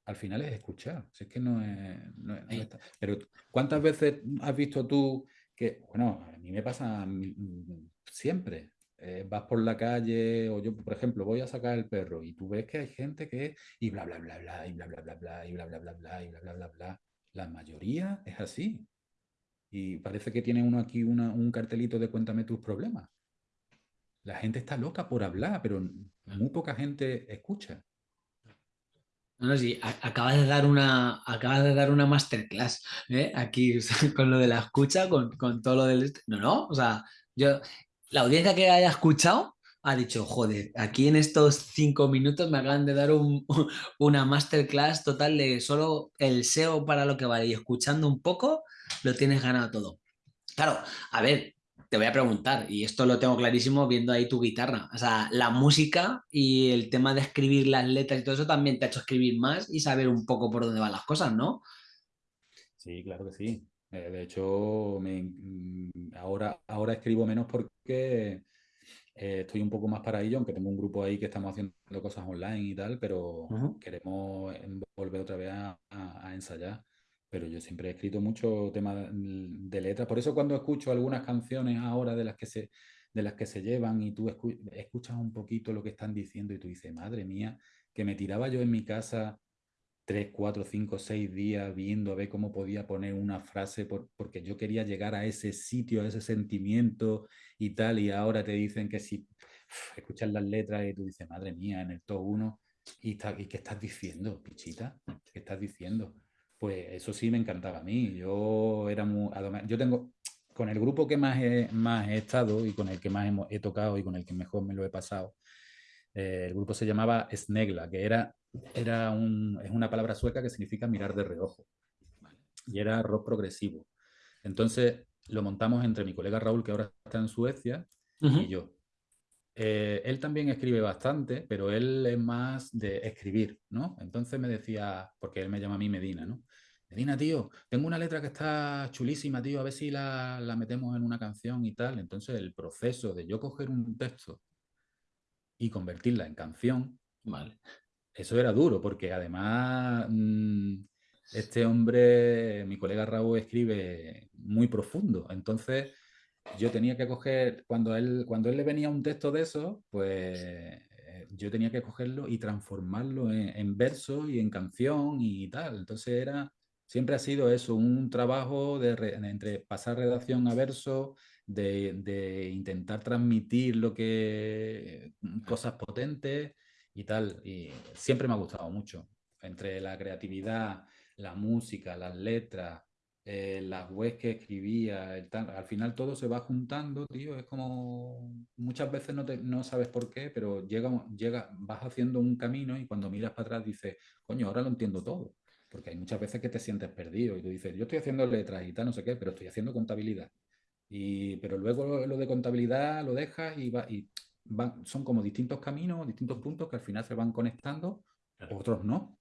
Al final es escuchar. Si es que no es, Pero ¿cuántas veces has visto tú que, bueno, a mí me pasa siempre. Eh, vas por la calle o yo, por ejemplo, voy a sacar el perro y tú ves que hay gente que y bla, bla, bla, bla, y bla, bla, bla, bla, y bla, bla, bla, bla, y bla, bla, bla, bla. La mayoría es así. Y parece que tiene uno aquí un cartelito de cuéntame tus problemas. La gente está loca por hablar, pero muy poca gente escucha. No, sí, acabas de dar una, acabas de dar una masterclass ¿eh? aquí con lo de la escucha, con, todo lo del... No, no, o sea, yo, la audiencia que haya escuchado ha dicho, joder, aquí en estos cinco minutos me acaban de dar una masterclass total de solo el SEO para lo que vale y escuchando un poco lo tienes ganado todo. Claro, a ver, te voy a preguntar, y esto lo tengo clarísimo viendo ahí tu guitarra, o sea, la música y el tema de escribir las letras y todo eso también te ha hecho escribir más y saber un poco por dónde van las cosas, ¿no? Sí, claro que sí. Eh, de hecho, me, mm, ahora, ahora escribo menos porque Eh, estoy un poco más para ello, aunque tengo un grupo ahí que estamos haciendo cosas online y tal, pero queremos volver otra vez a, ensayar. Pero yo siempre he escrito mucho tema de letras. Por eso cuando escucho algunas canciones ahora de las que se, de las que se llevan y tú escuchas un poquito lo que están diciendo y tú dices, madre mía, que me tiraba yo en mi casa tres, cuatro, cinco, seis días viendo a ver cómo podía poner una frase porque yo quería llegar a ese sitio, a ese sentimiento y tal, y ahora te dicen que si escuchas las letras y tú dices, madre mía, en el top 1, y, ¿y qué estás diciendo, pichita? ¿Qué estás diciendo? Pues eso sí me encantaba a mí. Yo era muy... Yo tengo... Con el grupo que más he, más he estado y con el que más he tocado y con el que mejor me lo he pasado, eh, el grupo se llamaba Snegla, que era, era un, es una palabra sueca que significa mirar de reojo. Y era rock progresivo. Entonces lo montamos entre mi colega Raúl, que ahora está en Suecia, y yo. Eh, él también escribe bastante, pero él es más de escribir, ¿no? Entonces me decía, porque él me llama a mí Medina, ¿no? Medina, tío, tengo una letra que está chulísima, tío, a ver si la, la metemos en una canción y tal. Entonces el proceso de yo coger un texto y convertirla en canción, vale. eso era duro, porque además mm, este hombre, mi colega Raúl, escribe muy profundo. Entonces yo tenía que coger, cuando él, cuando él le venía un texto de eso, pues eh, yo tenía que cogerlo y transformarlo en, en verso y en canción y tal. Entonces era, siempre ha sido eso, un trabajo de, entre pasar redacción a verso, de, intentar transmitir lo que cosas potentes y tal. Y siempre me ha gustado mucho. Entre la creatividad, la música, las letras, eh, las webs que escribía, al final todo se va juntando, tío. Es como muchas veces no, no sabes por qué, pero llega, llega, vas haciendo un camino y cuando miras para atrás dices, coño, ahora lo entiendo todo. Porque hay muchas veces que te sientes perdido y tú dices, yo estoy haciendo letras y tal, no sé qué, pero estoy haciendo contabilidad. Y, pero luego lo, de contabilidad lo dejas y, va, y son como distintos caminos, distintos puntos que al final se van conectando, otros no.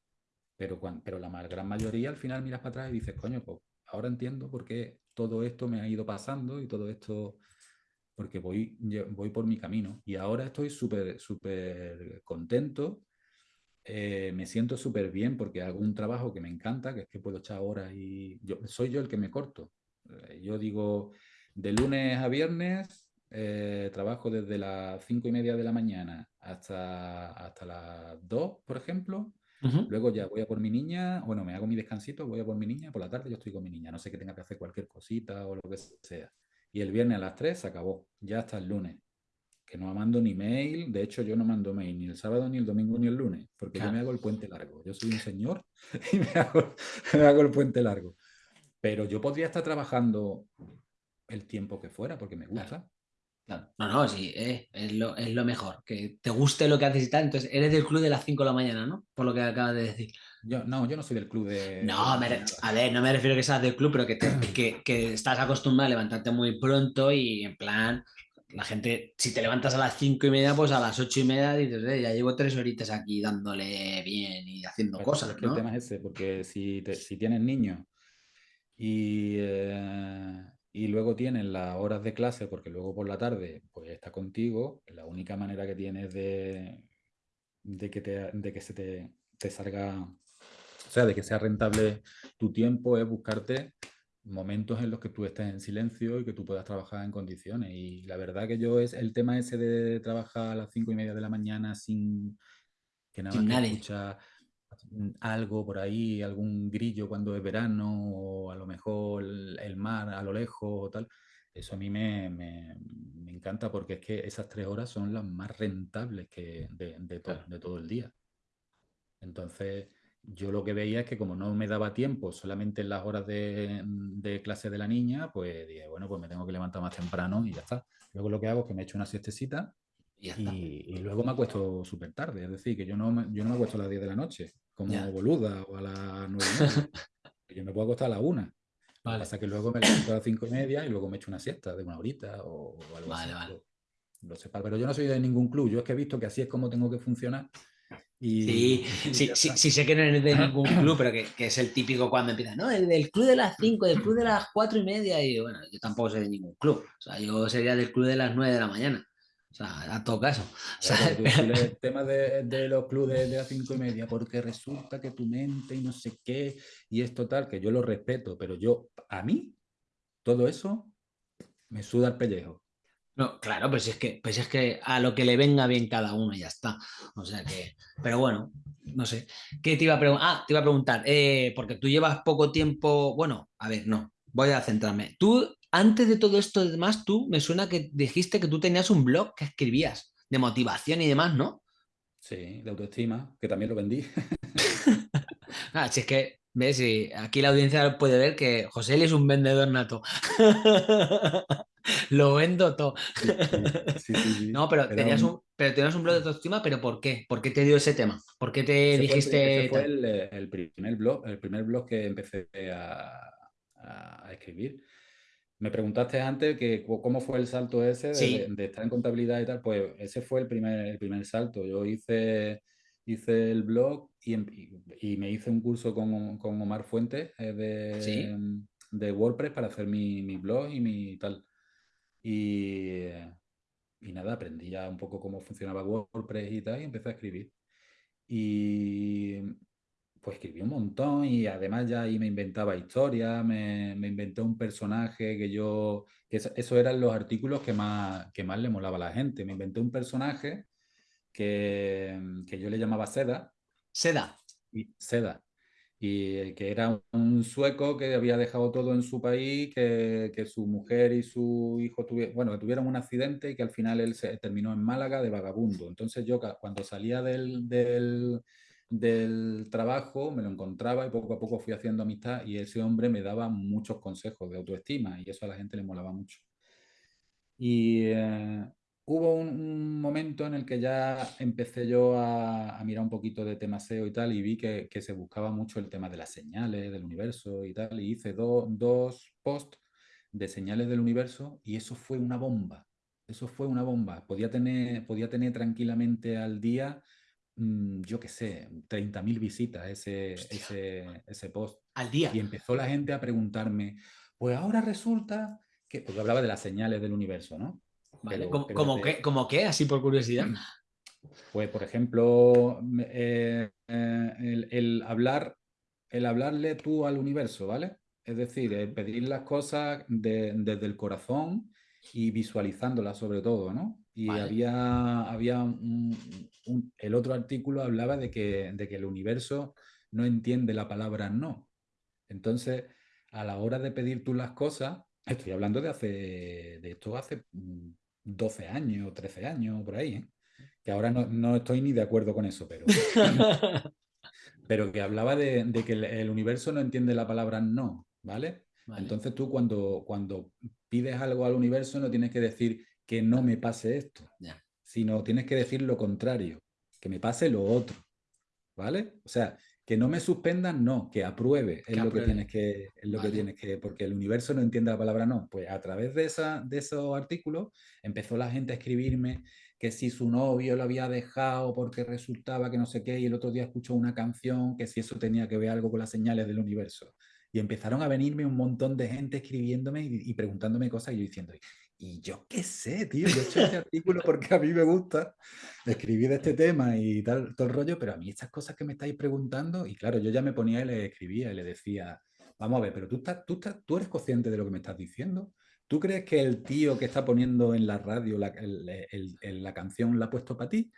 Pero, pero la gran mayoría al final miras para atrás y dices, coño, pues ahora entiendo por qué todo esto me ha ido pasando y todo esto, porque voy, voy por mi camino. Y ahora estoy súper, súper contento. Eh, me siento súper bien porque hago un trabajo que me encanta, que es que puedo echar horas y yo, soy yo el que me corto. Eh, yo digo, de lunes a viernes eh, trabajo desde las cinco y media de la mañana hasta, hasta las 2, por ejemplo. Luego ya voy a por mi niña, bueno, me hago mi descansito, voy a por mi niña, por la tarde yo estoy con mi niña, no sé que tenga que hacer cualquier cosita o lo que sea. Y el viernes a las 3 se acabó, ya hasta el lunes. Que no mando ni mail, de hecho yo no mando mail ni el sábado, ni el domingo, ni el lunes, porque yo me hago el puente largo. Yo soy un señor y me hago, me hago el puente largo. Pero yo podría estar trabajando el tiempo que fuera, porque me gusta. No, no, sí, eh, es, lo, es, lo, mejor, que te guste lo que haces y tal. Entonces, eres del club de las 5 de la mañana, ¿no? Por lo que acabas de decir. Yo, no, yo no soy del club de... No, a ver, no me refiero a que seas del club, pero que, que, que, estás acostumbrado a levantarte muy pronto y en plan, la gente, si te levantas a las 5 y media, pues a las 8 y media dices, eh, ya llevo tres horitas aquí dándole bien y haciendo cosas. ¿no? El tema es ese, porque si, si tienes niños y... Eh y luego tienes las horas de clase, porque luego por la tarde pues está contigo, la única manera que tienes de, de que, te, de que se te, te salga, o sea, de que sea rentable tu tiempo es buscarte momentos en los que tú estés en silencio y que tú puedas trabajar en condiciones. Y la verdad que yo es el tema ese de trabajar a las cinco y media de la mañana sin que nada más escucha algo por ahí, algún grillo cuando es verano, o a lo mejor el, mar a lo lejos o tal. Eso a mí me, me, me, encanta porque es que esas tres horas son las más rentables que de, de, de todo el día. Entonces, yo lo que veía es que como no me daba tiempo solamente en las horas de, de, clase de la niña, pues dije, bueno, pues me tengo que levantar más temprano y ya está. Luego lo que hago es que me echo una siestecita y, luego me acuesto súper tarde. Es decir, que yo no, me, yo no me acuesto a las 10 de la noche como boluda o a las nueve Yo me puedo acostar a la una. Lo que pasa que luego me levanto a las cinco y media y luego me echo una siesta de una horita o, algo así. Vale. Lo, pero yo no soy de ningún club. Yo es que he visto que así es como tengo que funcionar. Y, sí, sí, sí, sé que no eres de ningún club, pero que, que, es el típico cuando empieza, no, el del club de las 5, del club de las cuatro y media, y bueno, yo tampoco soy de ningún club, o sea, yo sería del club de las 9 de la mañana. O sea, a todo caso. O sea, el tema de, de los clubes de las cinco y media, porque resulta que tu mente y no sé qué, y es total, que yo lo respeto, pero yo, a mí, todo eso me suda el pellejo. No, claro, pues es que, pues es que a lo que le venga bien cada uno ya está. O sea que, pero bueno, no sé. ¿Qué te iba a preguntar? Ah, te iba a preguntar, eh, porque tú llevas poco tiempo. Bueno, a ver, no, voy a centrarme. Tú, antes de todo esto, demás, tú me suena que dijiste que tú tenías un blog que escribías de motivación y demás, ¿no? Sí, de autoestima, que también lo vendí. Ah, si es que, ves, y aquí la audiencia puede ver que José es un vendedor nato. Lo vendo todo. Sí, sí, sí, sí. No, pero tenías un- un, pero tenías un blog de autoestima, pero ¿por qué? ¿Por qué te dio ese tema? ¿Por qué te Ese fue, dijiste ese fue el, eh, el primer blog, el primer blog que empecé a escribir. Me preguntaste antes que cómo fue el salto ese de, Sí, de- de estar en contabilidad y tal. Pues ese fue el primer, el primer salto. Yo hice, hice el blog y, em- y- me hice un curso con, con Omar Fuentes eh, sí. de, de WordPress para hacer mi, mi blog y mi tal. Y, y nada, aprendí ya un poco cómo funcionaba WordPress y tal y empecé a escribir. Y pues escribí un montón y además ya ahí me inventaba historias, me, me inventé un personaje que yo, que eso, eso eran los artículos que más, que más le molaba a la gente. Me inventé un personaje que, que yo le llamaba Seda, Seda. y Seda, y que era un sueco que había dejado todo en su país, que, que su mujer y su hijo tuvieron, bueno, que tuvieron un accidente y que al final él se terminó en Málaga de vagabundo. Entonces yo cuando salía del, del, del trabajo me lo encontraba y poco a poco fui haciendo amistad y ese hombre me daba muchos consejos de autoestima y eso a la gente le molaba mucho. Y eh, hubo un, momento en el que ya empecé yo a, mirar un poquito de tema SEO y tal, y vi que, que se buscaba mucho el tema de las señales del universo y tal, y hice do- dos posts de señales del universo y eso fue una bomba. Eso fue una bomba. Podía tener, podía tener tranquilamente al día, yo qué sé, 30.000 visitas ese, ese, ese post. Al día. Y empezó la gente a preguntarme, pues ahora resulta que, porque hablaba de las señales del universo, ¿no? ¿Cómo, de- qué? ¿Cómo qué? Así por curiosidad. Pues, por ejemplo, eh, eh, el, el hablar, el hablarle tú al universo, ¿vale? Es decir, eh, pedir las cosas de- desde el corazón y visualizándolas sobre todo, ¿no? Y Vale. había, había un- un- el otro artículo hablaba de que, de que el universo no entiende la palabra no. Entonces, a la hora de pedir tú las cosas, estoy hablando de hace, de esto hace mm, 12 años, 13 años, por ahí, ¿eh? que ahora no, no estoy ni de acuerdo con eso, pero, pero que hablaba de, de que el, el universo no entiende la palabra no, ¿vale? Vale. Entonces tú cuando, cuando pides algo al universo no tienes que decir que no me pase esto, Ya. Sino tienes que decir lo contrario, que me pase lo otro, ¿vale? O sea, que no me suspendan, no, que apruebe es Que lo que tienes que, es lo Vale. que tienes que, porque el universo no entiende la palabra no. Pues a través de, esa, de esos artículos empezó la gente a escribirme que si su novio lo había dejado porque resultaba que no sé qué, y el otro día escuchó una canción, que si eso tenía que ver algo con las señales del universo. Y empezaron a venirme un montón de gente escribiéndome y, y preguntándome cosas y yo diciendo, y yo qué sé, tío, yo he hecho este artículo porque a mí me gusta escribir de este tema y tal, todo el rollo, pero a mí estas cosas que me estáis preguntando, y claro, yo ya me ponía y le escribía y le decía, vamos a ver, pero tú, estás, tú, estás, tú eres consciente de lo que me estás diciendo. ¿Tú crees que el tío que está poniendo en la radio la, el, el, el, la canción la ha puesto para ti?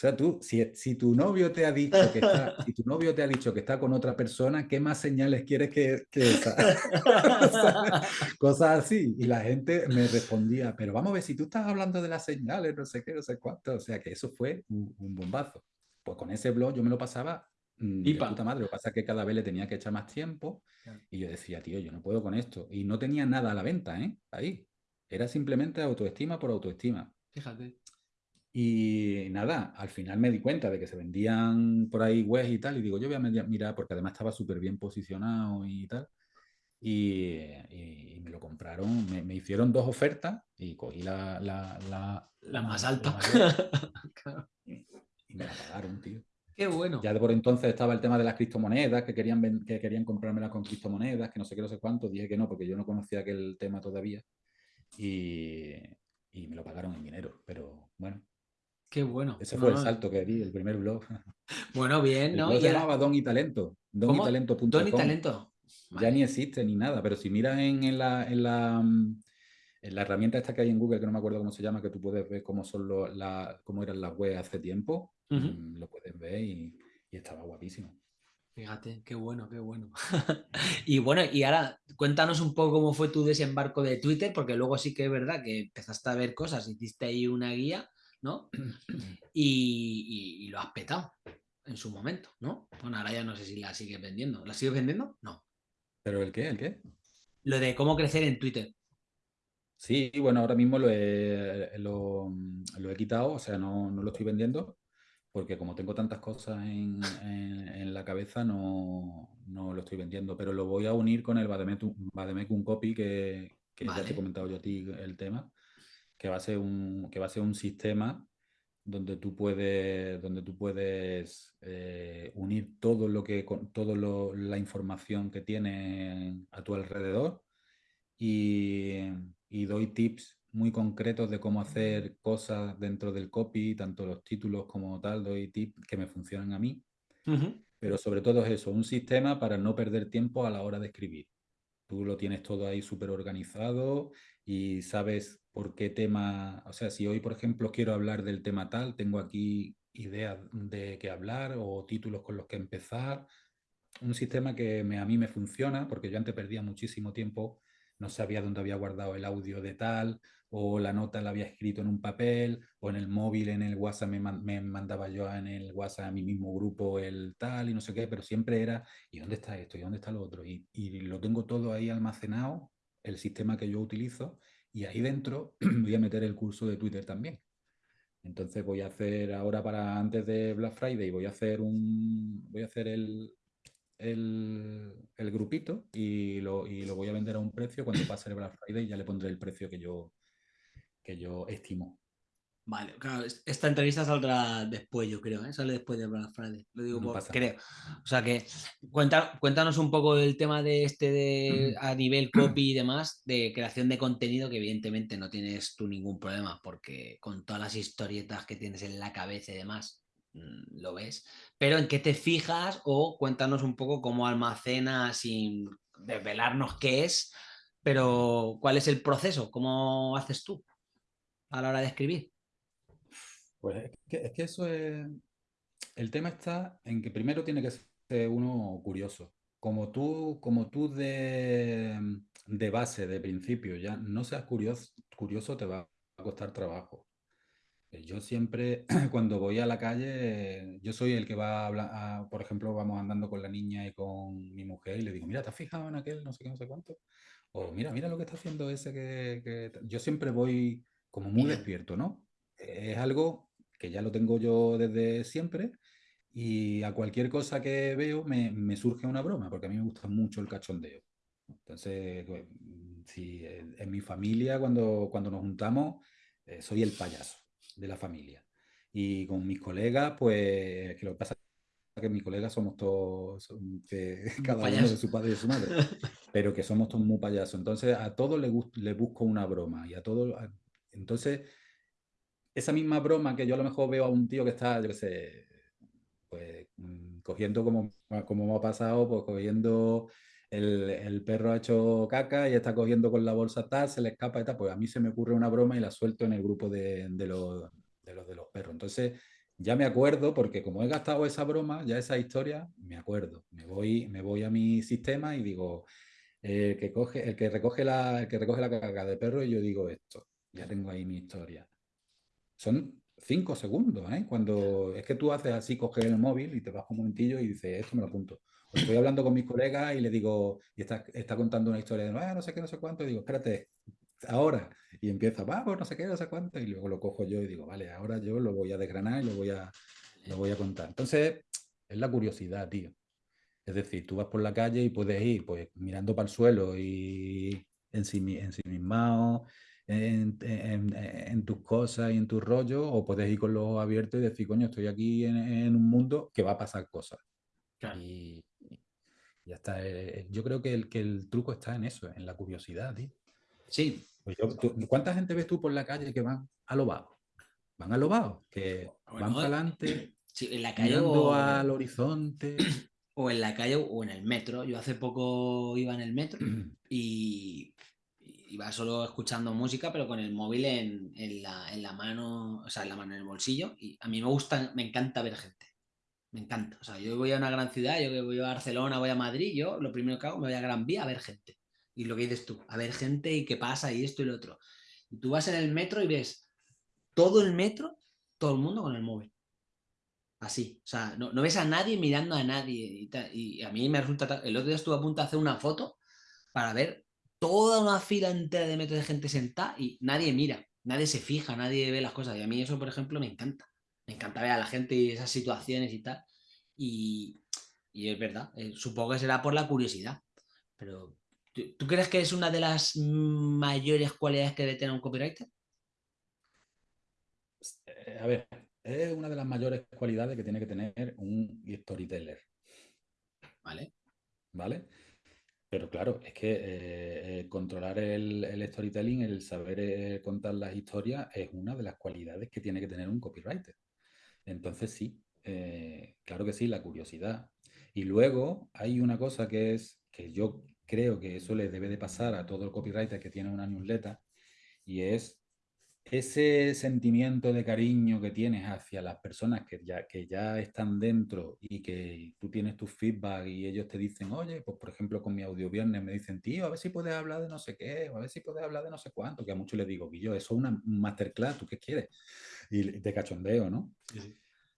O sea, tú, si, si, tu novio te ha dicho que está, si tu novio te ha dicho que está con otra persona, ¿qué más señales quieres que, que esa? Cosas así. Y la gente me respondía, pero vamos a ver, si tú estás hablando de las señales, no sé qué, no sé cuánto. O sea, que eso fue un, un bombazo. Pues con ese blog yo me lo pasaba mmm, de puta madre. Lo que pasa es que cada vez le tenía que echar más tiempo. Y yo decía, tío, yo no puedo con esto. Y no tenía nada a la venta, ¿eh? Ahí. Era simplemente autoestima por autoestima. Fíjate. Y nada, al final me di cuenta de que se vendían por ahí webs y tal, y digo, yo voy a mirar, porque además estaba súper bien posicionado y tal. Y, y, y, me lo compraron, me, me, hicieron dos ofertas y cogí la, la, la, la más alta. Y, y, me la pagaron, tío. Qué bueno. Ya de por entonces estaba el tema de las criptomonedas, que querían, que querían comprármelas con criptomonedas, que no sé qué, no sé cuánto. Dije que no, porque yo no conocía aquel tema todavía. Y, y me lo pagaron en dinero. Pero bueno, Qué bueno. ese No, fue el salto que di, el primer blog. Bueno, bien, El ¿no? blog Y se llamaba Don y Talento, ¿Cómo? donitalento.com. Don y talento. Ya ni existe ni nada, pero si miras en, en la, en, la, mm, en la herramienta esta que hay en Google, que no me acuerdo cómo se llama, que tú puedes ver cómo son la, cómo eran las webs hace tiempo, mm, lo puedes ver y, y estaba guapísimo. Fíjate, qué bueno, qué bueno. y bueno, y ahora cuéntanos un poco cómo fue tu desembarco de Twitter, porque luego sí que es verdad que empezaste a ver cosas, hiciste ahí una guía, ¿no? Y, y- y lo has petado en su momento, ¿no? Bueno, ahora ya no sé si la sigues vendiendo. ¿La sigues vendiendo? No. ¿Pero el qué? ¿El qué? Lo de cómo crecer en Twitter. Sí, bueno, ahora mismo lo he, lo, mm, lo he quitado, o sea, no, no lo estoy vendiendo, porque como tengo tantas cosas en, en- en la cabeza, no, no lo estoy vendiendo, pero lo voy a unir con el Bademecum, Copy, que, que ya te he comentado yo a ti el tema, que va a ser un, que va a ser un sistema donde tú puedes, donde tú puedes eh, unir todo lo que, lo- la información que tienes a tu alrededor y, y doy tips muy concretos de cómo hacer cosas dentro del copy, tanto los títulos como tal, doy tips que me funcionan a mí, pero sobre todo es eso, un sistema para no perder tiempo a la hora de escribir. Tú lo tienes todo ahí súper organizado y sabes por qué tema, o sea, si hoy, por ejemplo, quiero hablar del tema tal, tengo aquí ideas de qué hablar o títulos con los que empezar. Un sistema que me- a mí me funciona porque yo antes perdía muchísimo tiempo, no sabía dónde había guardado el audio de tal o la nota la había escrito en un papel o en el móvil, en el WhatsApp me, me mandaba yo en el WhatsApp a mi mismo grupo el tal y no sé qué, pero siempre era ¿y dónde está esto? ¿Y dónde está lo otro? Y, y lo tengo todo ahí almacenado, el sistema que yo utilizo, y ahí dentro voy a meter el curso de Twitter también. Entonces voy a hacer ahora para antes de Black Friday, voy a hacer un voy a hacer el, el, el grupito y lo, y lo voy a vender a un precio. Cuando pase el Black Friday ya le pondré el precio que yo, que yo estimo. Vale, claro, es- esta entrevista saldrá después, yo creo, ¿eh? Sale después de Black Friday. Lo digo No por, creo. O sea que cuenta, cuéntanos un poco del tema de este de a nivel copy y demás, de creación de contenido, que evidentemente no tienes tú ningún problema, porque con todas las historietas que tienes en la cabeza y demás, mm, lo ves. Pero en qué te fijas o cuéntanos un poco cómo almacenas sin desvelarnos qué es, pero cuál es el proceso, cómo haces tú a la hora de escribir. Pues es que, es que eso es. El tema está en que primero tiene que ser uno curioso. Como tú, como tú de, de base, de principio, ya no seas curioso, curioso, te va a costar trabajo. Eh, Yo siempre, cuando voy a la calle, yo soy el que va a hablar, a- por ejemplo, vamos andando con la niña y con mi mujer y le digo, mira, ¿te has fijado en aquel no sé qué, no sé cuánto? O mira, mira lo que está haciendo ese que, que tal". Yo siempre voy como muy despierto, ¿no? Es algo que ya lo tengo yo desde siempre y a cualquier cosa que veo me, me surge una broma, porque a mí me gusta mucho el cachondeo. Entonces, pues, mm, si en mi familia, cuando, cuando nos juntamos, eh, soy el payaso de la familia. Y con mis colegas, pues, que lo que pasa es que mis colegas somos todos, son- que cada uno de su padre y de su madre, pero que somos todos muy payasos. Entonces, a todos les, busco una broma y a todos... a- Entonces, esa misma broma que yo a lo mejor veo a un tío que está, yo qué sé, pues mm, cogiendo como, como me ha pasado, pues cogiendo el, el perro ha hecho caca y está cogiendo con la bolsa tal, se le escapa y tal, pues a mí se me ocurre una broma y la suelto en el grupo de, de los, de los de los perros. Entonces ya me acuerdo, porque como he gastado esa broma, ya esa historia, me acuerdo. Me voy, me voy a mi sistema y digo, el que, coge, el que, recoge la, el que recoge la caca de perro y yo digo esto, ya tengo ahí mi historia son cinco segundos, ¿eh? Cuando es que tú haces así, coges el móvil y te vas un momentillo y dices, esto me lo apunto. O estoy hablando con mis colegas y le digo, y está, está contando una historia de, ah, no sé qué, no sé cuánto, y digo, espérate, ahora. Y empieza, vamos, no sé qué, no sé cuánto, y luego lo cojo yo y digo, vale, ahora yo lo voy a desgranar y lo voy a, lo voy a contar. Entonces, es la curiosidad, tío. Es decir, tú vas por la calle y puedes ir pues mirando para el suelo y ensimi- ensimismado en, en- en tus cosas y en tu rollo, o puedes ir con los ojos abiertos y decir, coño, estoy aquí en, en un mundo que va a pasar cosas. Claro. Y, ya está. Eh, Yo creo que el, que el truco está en eso, en la curiosidad, tío. Sí. Pues ¿Cuánta gente ves tú por la calle que van a lo bajo? Van a lo bajo, que van para adelante, sí, en la calle mirando al horizonte. O en la calle o en el metro. Yo hace poco iba en el metro y iba solo escuchando música, pero con el móvil en, en, la, en, la, mano, o sea, en la mano en el bolsillo. Y a mí me gusta, me encanta ver gente. Me encanta. O sea, yo voy a una gran ciudad, yo voy a Barcelona, voy a Madrid, yo lo primero que hago me voy a Gran Vía a ver gente. Y lo que dices tú, a ver gente y qué pasa y esto y lo otro. Y tú vas en el metro y ves todo el metro, todo el mundo con el móvil. Así, o sea, no, no ves a nadie mirando a nadie. Y, a mí me resulta... El otro día estuve a punto de hacer una foto para ver toda una fila entera de metros de gente sentada y nadie mira, nadie se fija, nadie ve las cosas. Y a mí eso, por ejemplo, me encanta. Me encanta ver a la gente y esas situaciones y tal. Y, y es verdad, eh, supongo que será por la curiosidad. Pero, ¿tú, crees que es una de las mayores cualidades que debe tener un copywriter? Eh, a ver, es una de las mayores cualidades que tiene que tener un storyteller. ¿Vale? ¿Vale? Pero claro, es que eh, controlar el, storytelling, el saber contar las historias, es una de las cualidades que tiene que tener un copywriter. Entonces sí, eh, claro que sí, la curiosidad. Y luego hay una cosa que es que yo creo que eso le debe de pasar a todo el copywriter que tiene una newsletter y es ese sentimiento de cariño que tienes hacia las personas que ya, que ya están dentro y que tú tienes tu feedback y ellos te dicen, oye, pues por ejemplo con mi audio viernes me dicen, tío, a ver si puedes hablar de no sé qué, o a ver si puedes hablar de no sé cuánto, que a muchos les digo, yo eso es una masterclass, ¿tú qué quieres? Y de cachondeo, ¿no?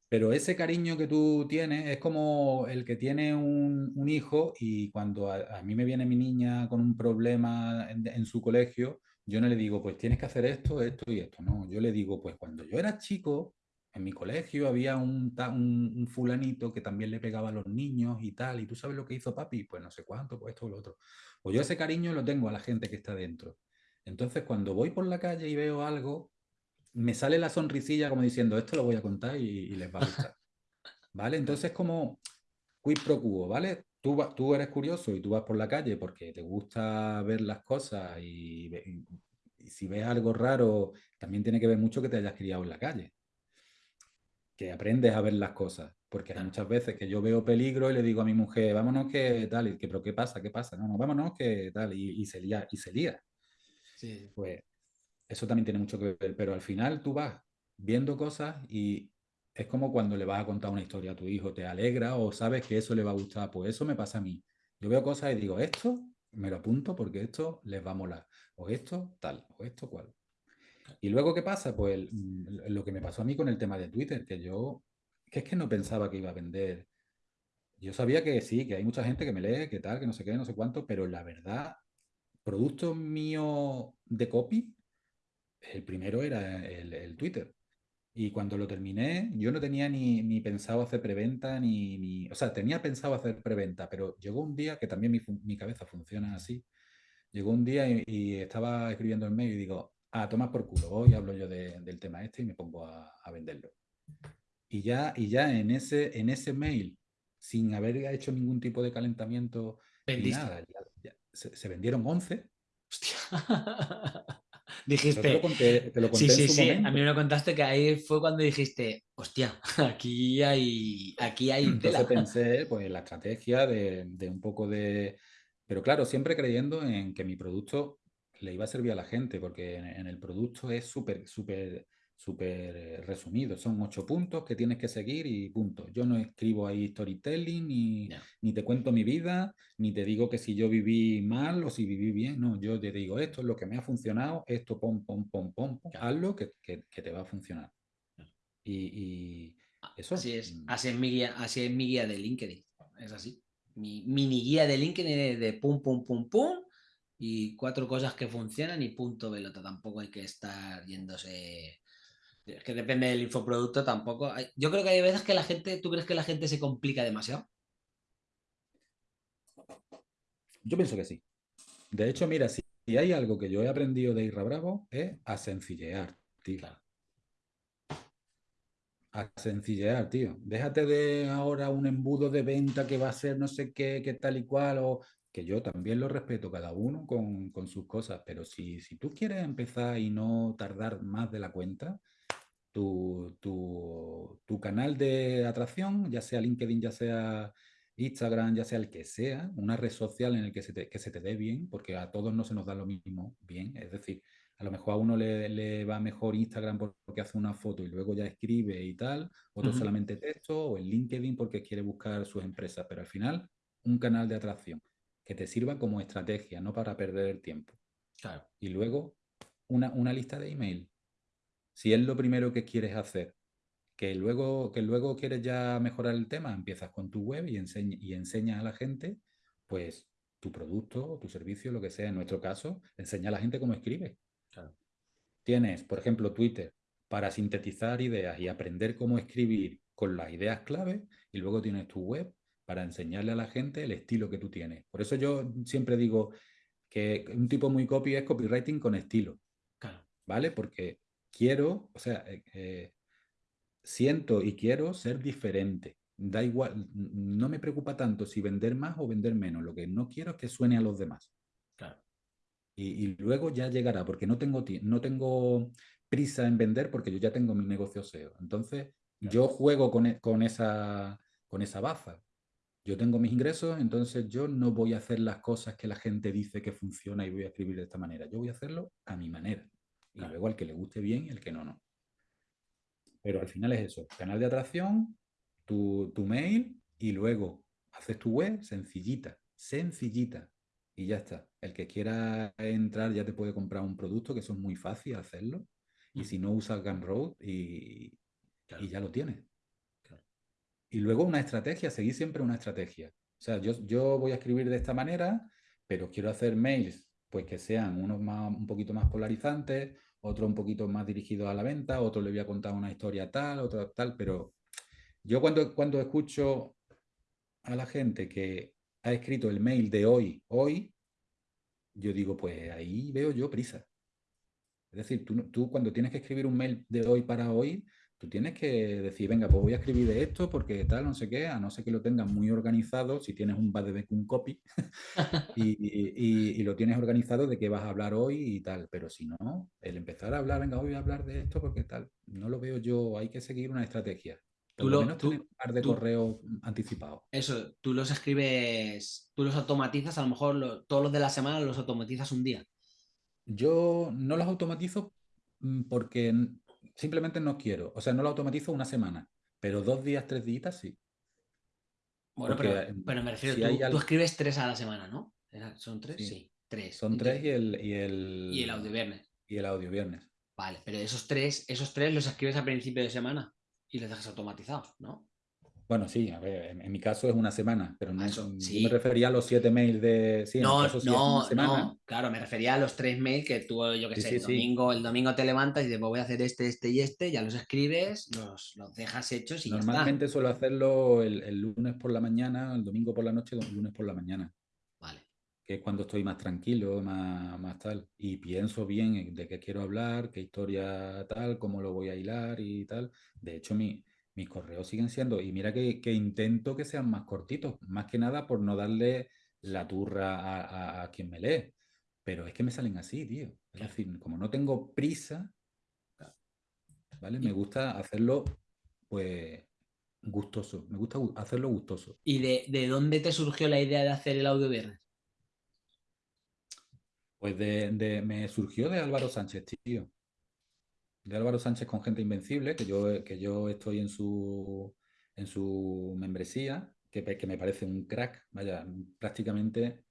Pero ese cariño que tú tienes es como el que tiene un, un hijo y cuando a, mí me viene mi niña con un problema en su colegio, yo no le digo, pues tienes que hacer esto, esto y esto. No, yo le digo, pues cuando yo era chico, en mi colegio había un, un, fulanito que también le pegaba a los niños y tal, y tú sabes lo que hizo papi, pues no sé cuánto, pues esto o lo otro. Pues yo ese cariño lo tengo a la gente que está dentro. Entonces, cuando voy por la calle y veo algo, me sale la sonrisilla como diciendo, esto lo voy a contar y, y les va a gustar. ¿Vale? Entonces, como quid pro quo, ¿vale? Tú, eres curioso y tú vas por la calle porque te gusta ver las cosas y, si ves algo raro, también tiene que ver mucho que te hayas criado en la calle. Que aprendes a ver las cosas. Porque hay muchas veces que yo veo peligro y le digo a mi mujer, vámonos que tal, y que, pero ¿qué pasa? ¿Qué pasa? No, no, vámonos que tal, y, se lía, y se lía. Pues eso también tiene mucho que ver, pero al final tú vas viendo cosas y es como cuando le vas a contar una historia a tu hijo, te alegra o sabes que eso le va a gustar. Pues eso me pasa a mí. Yo veo cosas y digo, esto me lo apunto porque esto les va a molar. O esto tal, o esto cual. Y luego, ¿qué pasa? Pues lo que me pasó a mí con el tema de Twitter, que yo, que es que no pensaba que iba a vender. Yo sabía que sí, que hay mucha gente que me lee, que tal, que no sé qué, no sé cuánto, pero la verdad, producto mío de copy, el primero era el Twitter. Y cuando lo terminé, yo no tenía ni, ni pensado hacer preventa, ni, ni, O sea, tenía pensado hacer preventa, pero llegó un día que también mi, mi cabeza funciona así. Llegó un día y, estaba escribiendo el mail y digo, ah, toma por culo, hoy hablo yo del tema este y me pongo a, a, venderlo. Y ya, y ya en, ese, en ese mail, sin haber hecho ningún tipo de calentamiento ni nada, se, se, vendieron 11. Hostia. dijiste. sí, sí, sí. A mí me lo contaste que ahí fue cuando dijiste, hostia, aquí hay. Aquí hay Entonces pensé, pues, la estrategia de, de un poco de. Pero claro, siempre creyendo en que mi producto le iba a servir a la gente, porque en, en el producto es súper, súper súper eh, resumido. Son ocho puntos que tienes que seguir y punto. Yo no escribo ahí storytelling, ni, ni, te cuento mi vida, ni te digo que si yo viví mal o si viví bien. No, yo te digo esto es lo que me ha funcionado, esto pom, pom, pom, pom, hazlo que, que, te va a funcionar. Y, eso. Así es, mm. así es, mi guía, así es mi guía de LinkedIn. Es así. Mi mini guía de LinkedIn de pum, pum, pum, pum. Y cuatro cosas que funcionan y punto velota. Tampoco hay que estar yéndose es que depende del infoproducto tampoco. Yo creo que hay veces que la gente, ¿tú crees que la gente se complica demasiado? Yo pienso que sí. De hecho, mira, si hay algo que yo he aprendido de Irra Bravo es a sencillear, tío. A sencillear, tío. Déjate de ahora un embudo de venta que va a ser no sé qué, qué tal y cual, o que yo también lo respeto, cada uno con, con sus cosas, pero si, si tú quieres empezar y no tardar más de la cuenta, tu, tu, tu, canal de atracción, ya sea LinkedIn, ya sea Instagram, ya sea el que sea, una red social en el que se te, que se te dé bien, porque a todos no se nos da lo mismo bien. Es decir, a lo mejor a uno le, le va mejor Instagram porque hace una foto y luego ya escribe y tal, otro uh -huh. solamente texto, o el LinkedIn porque quiere buscar sus empresas, pero al final un canal de atracción que te sirva como estrategia, no para perder el tiempo. Claro. Y luego una, una lista de email. Si es lo primero que quieres hacer, que luego, que luego quieres ya mejorar el tema, empiezas con tu web y, enseñ y enseñas a la gente, pues, tu producto tu servicio, lo que sea. En nuestro caso, enseña a la gente cómo escribe. Claro. Tienes, por ejemplo, Twitter para sintetizar ideas y aprender cómo escribir con las ideas clave y luego tienes tu web para enseñarle a la gente el estilo que tú tienes. Por eso yo siempre digo que un tipo muy copy es copywriting con estilo. Claro. ¿Vale? Porque quiero, o sea, eh, eh, siento y quiero ser diferente. Da igual, no me preocupa tanto si vender más o vender menos. Lo que no quiero es que suene a los demás. Claro. Y, y luego ya llegará, porque no tengo, no tengo prisa en vender porque yo ya tengo mi negocio SEO. Entonces, claro. yo juego con, e, con, esa, con esa baza. Yo tengo mis ingresos, entonces yo no voy a hacer las cosas que la gente dice que funciona y voy a escribir de esta manera. Yo voy a hacerlo a mi manera. Y claro. luego al que le guste bien y al que no, no. Pero al final es eso, canal de atracción, tu, tu mail y luego haces tu web sencillita, sencillita. Y ya está. El que quiera entrar ya te puede comprar un producto, que eso es muy fácil hacerlo. Y si no usas Gumroad y, claro. y ya lo tienes. Claro. Y luego una estrategia, seguir siempre una estrategia. O sea, yo, yo voy a escribir de esta manera, pero quiero hacer mails pues que sean unos más, un poquito más polarizantes, otro un poquito más dirigido a la venta, otro le voy a contar una historia tal, otro tal, pero yo cuando, cuando escucho a la gente que ha escrito el mail de hoy, hoy, yo digo, pues ahí veo yo prisa. Es decir, tú, tú cuando tienes que escribir un mail de hoy para hoy, tú tienes que decir, venga, pues voy a escribir de esto porque tal, no sé qué, a no ser que lo tengas muy organizado, si tienes un un copy y, y, y, lo tienes organizado de qué vas a hablar hoy y tal, pero si no, el empezar a hablar, venga, hoy voy a hablar de esto porque tal, no lo veo yo, hay que seguir una estrategia. Tú lo, menos tú, un par de correos anticipados. Eso, tú los escribes, tú los automatizas, a lo mejor lo, todos los de la semana los automatizas un día. Yo no los automatizo mm, porque simplemente no quiero. O sea, no lo automatizo una semana, pero dos días, tres días sí. Bueno, pero, pero, me refiero, si tú, tú, escribes tres a la semana, ¿no? ¿Son tres? Sí, sí tres. Son tres y el, y el... Y el audio viernes. Y el audio viernes. Vale, pero esos tres, esos tres los escribes a principio de semana y los dejas automatizados, ¿no? Bueno, sí, a ver, en, en, mi caso es una semana, pero no, Eso, sí. yo me refería a los siete mails de... Sí, no, sí no, no, claro, me refería a los tres mails que tú, yo qué sé, el, domingo, el domingo te levantas y dices, pues voy a hacer este, este y este, ya los escribes, los, los dejas hechos y ya Normalmente suelo hacerlo el, el lunes por la mañana, el domingo por la noche, el lunes por la mañana. Vale. Que es cuando estoy más tranquilo, más, más tal. Y pienso bien de qué quiero hablar, qué historia tal, cómo lo voy a hilar y tal. De hecho, mi, mis correos siguen siendo, y mira que, que, intento que sean más cortitos, más que nada por no darle la turra a, a, a, quien me lee. Pero es que me salen así, tío. Es decir, como no tengo prisa, ¿vale? Me gusta hacerlo, pues, gustoso. Me gusta hacerlo gustoso. ¿Y de, de dónde te surgió la idea de hacer el audio viernes? Pues de, de, me surgió de Álvaro Sánchez, tío de Álvaro Sánchez con Gente Invencible, que yo, que yo estoy en su, en su membresía, que, que me parece un crack, vaya, prácticamente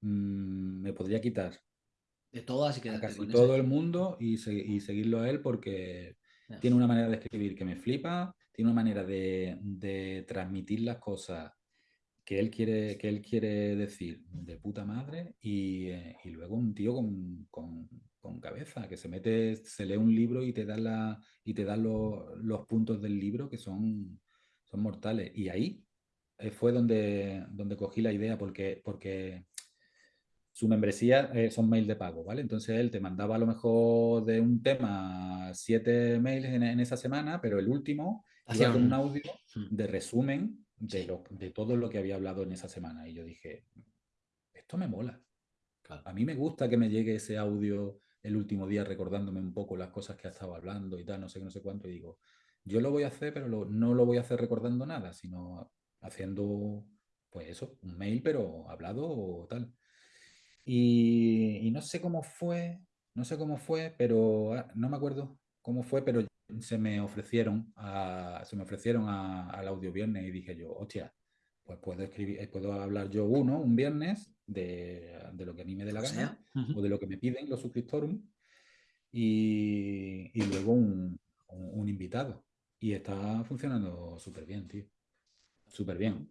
mmm, me podría quitar de todas y a casi todo el mundo y, se, y, seguirlo a él porque yeah. tiene una manera de escribir que me flipa, tiene una manera de, de transmitir las cosas que él quiere, que él quiere decir de puta madre y, eh, y luego un tío con, con, con, cabeza, que se mete, se lee un libro y te da, la, y te da lo, los puntos del libro que son, son mortales. Y ahí eh, fue donde, donde cogí la idea, porque, porque su membresía eh, son mails de pago, ¿vale? Entonces él te mandaba a lo mejor de un tema siete mails en, en esa semana, pero el último hacía con un audio de resumen de, lo, de todo lo que había hablado en esa semana. Y yo dije, esto me mola. A mí me gusta que me llegue ese audio el último día recordándome un poco las cosas que ha estado hablando y tal, no sé qué, no sé cuánto, y digo, yo lo voy a hacer, pero no lo voy a hacer recordando nada, sino haciendo, pues eso, un mail, pero hablado o tal. Y, no sé cómo fue, no sé cómo fue, pero ah, no me acuerdo cómo fue, pero se me ofrecieron a, se me ofrecieron al audio viernes y dije yo, hostia, pues puedo escribir, eh, puedo hablar yo uno un viernes de, lo que a mí me dé la gana o de lo que me piden los suscriptores y, luego un, invitado. Y está funcionando súper bien, tío. Súper bien.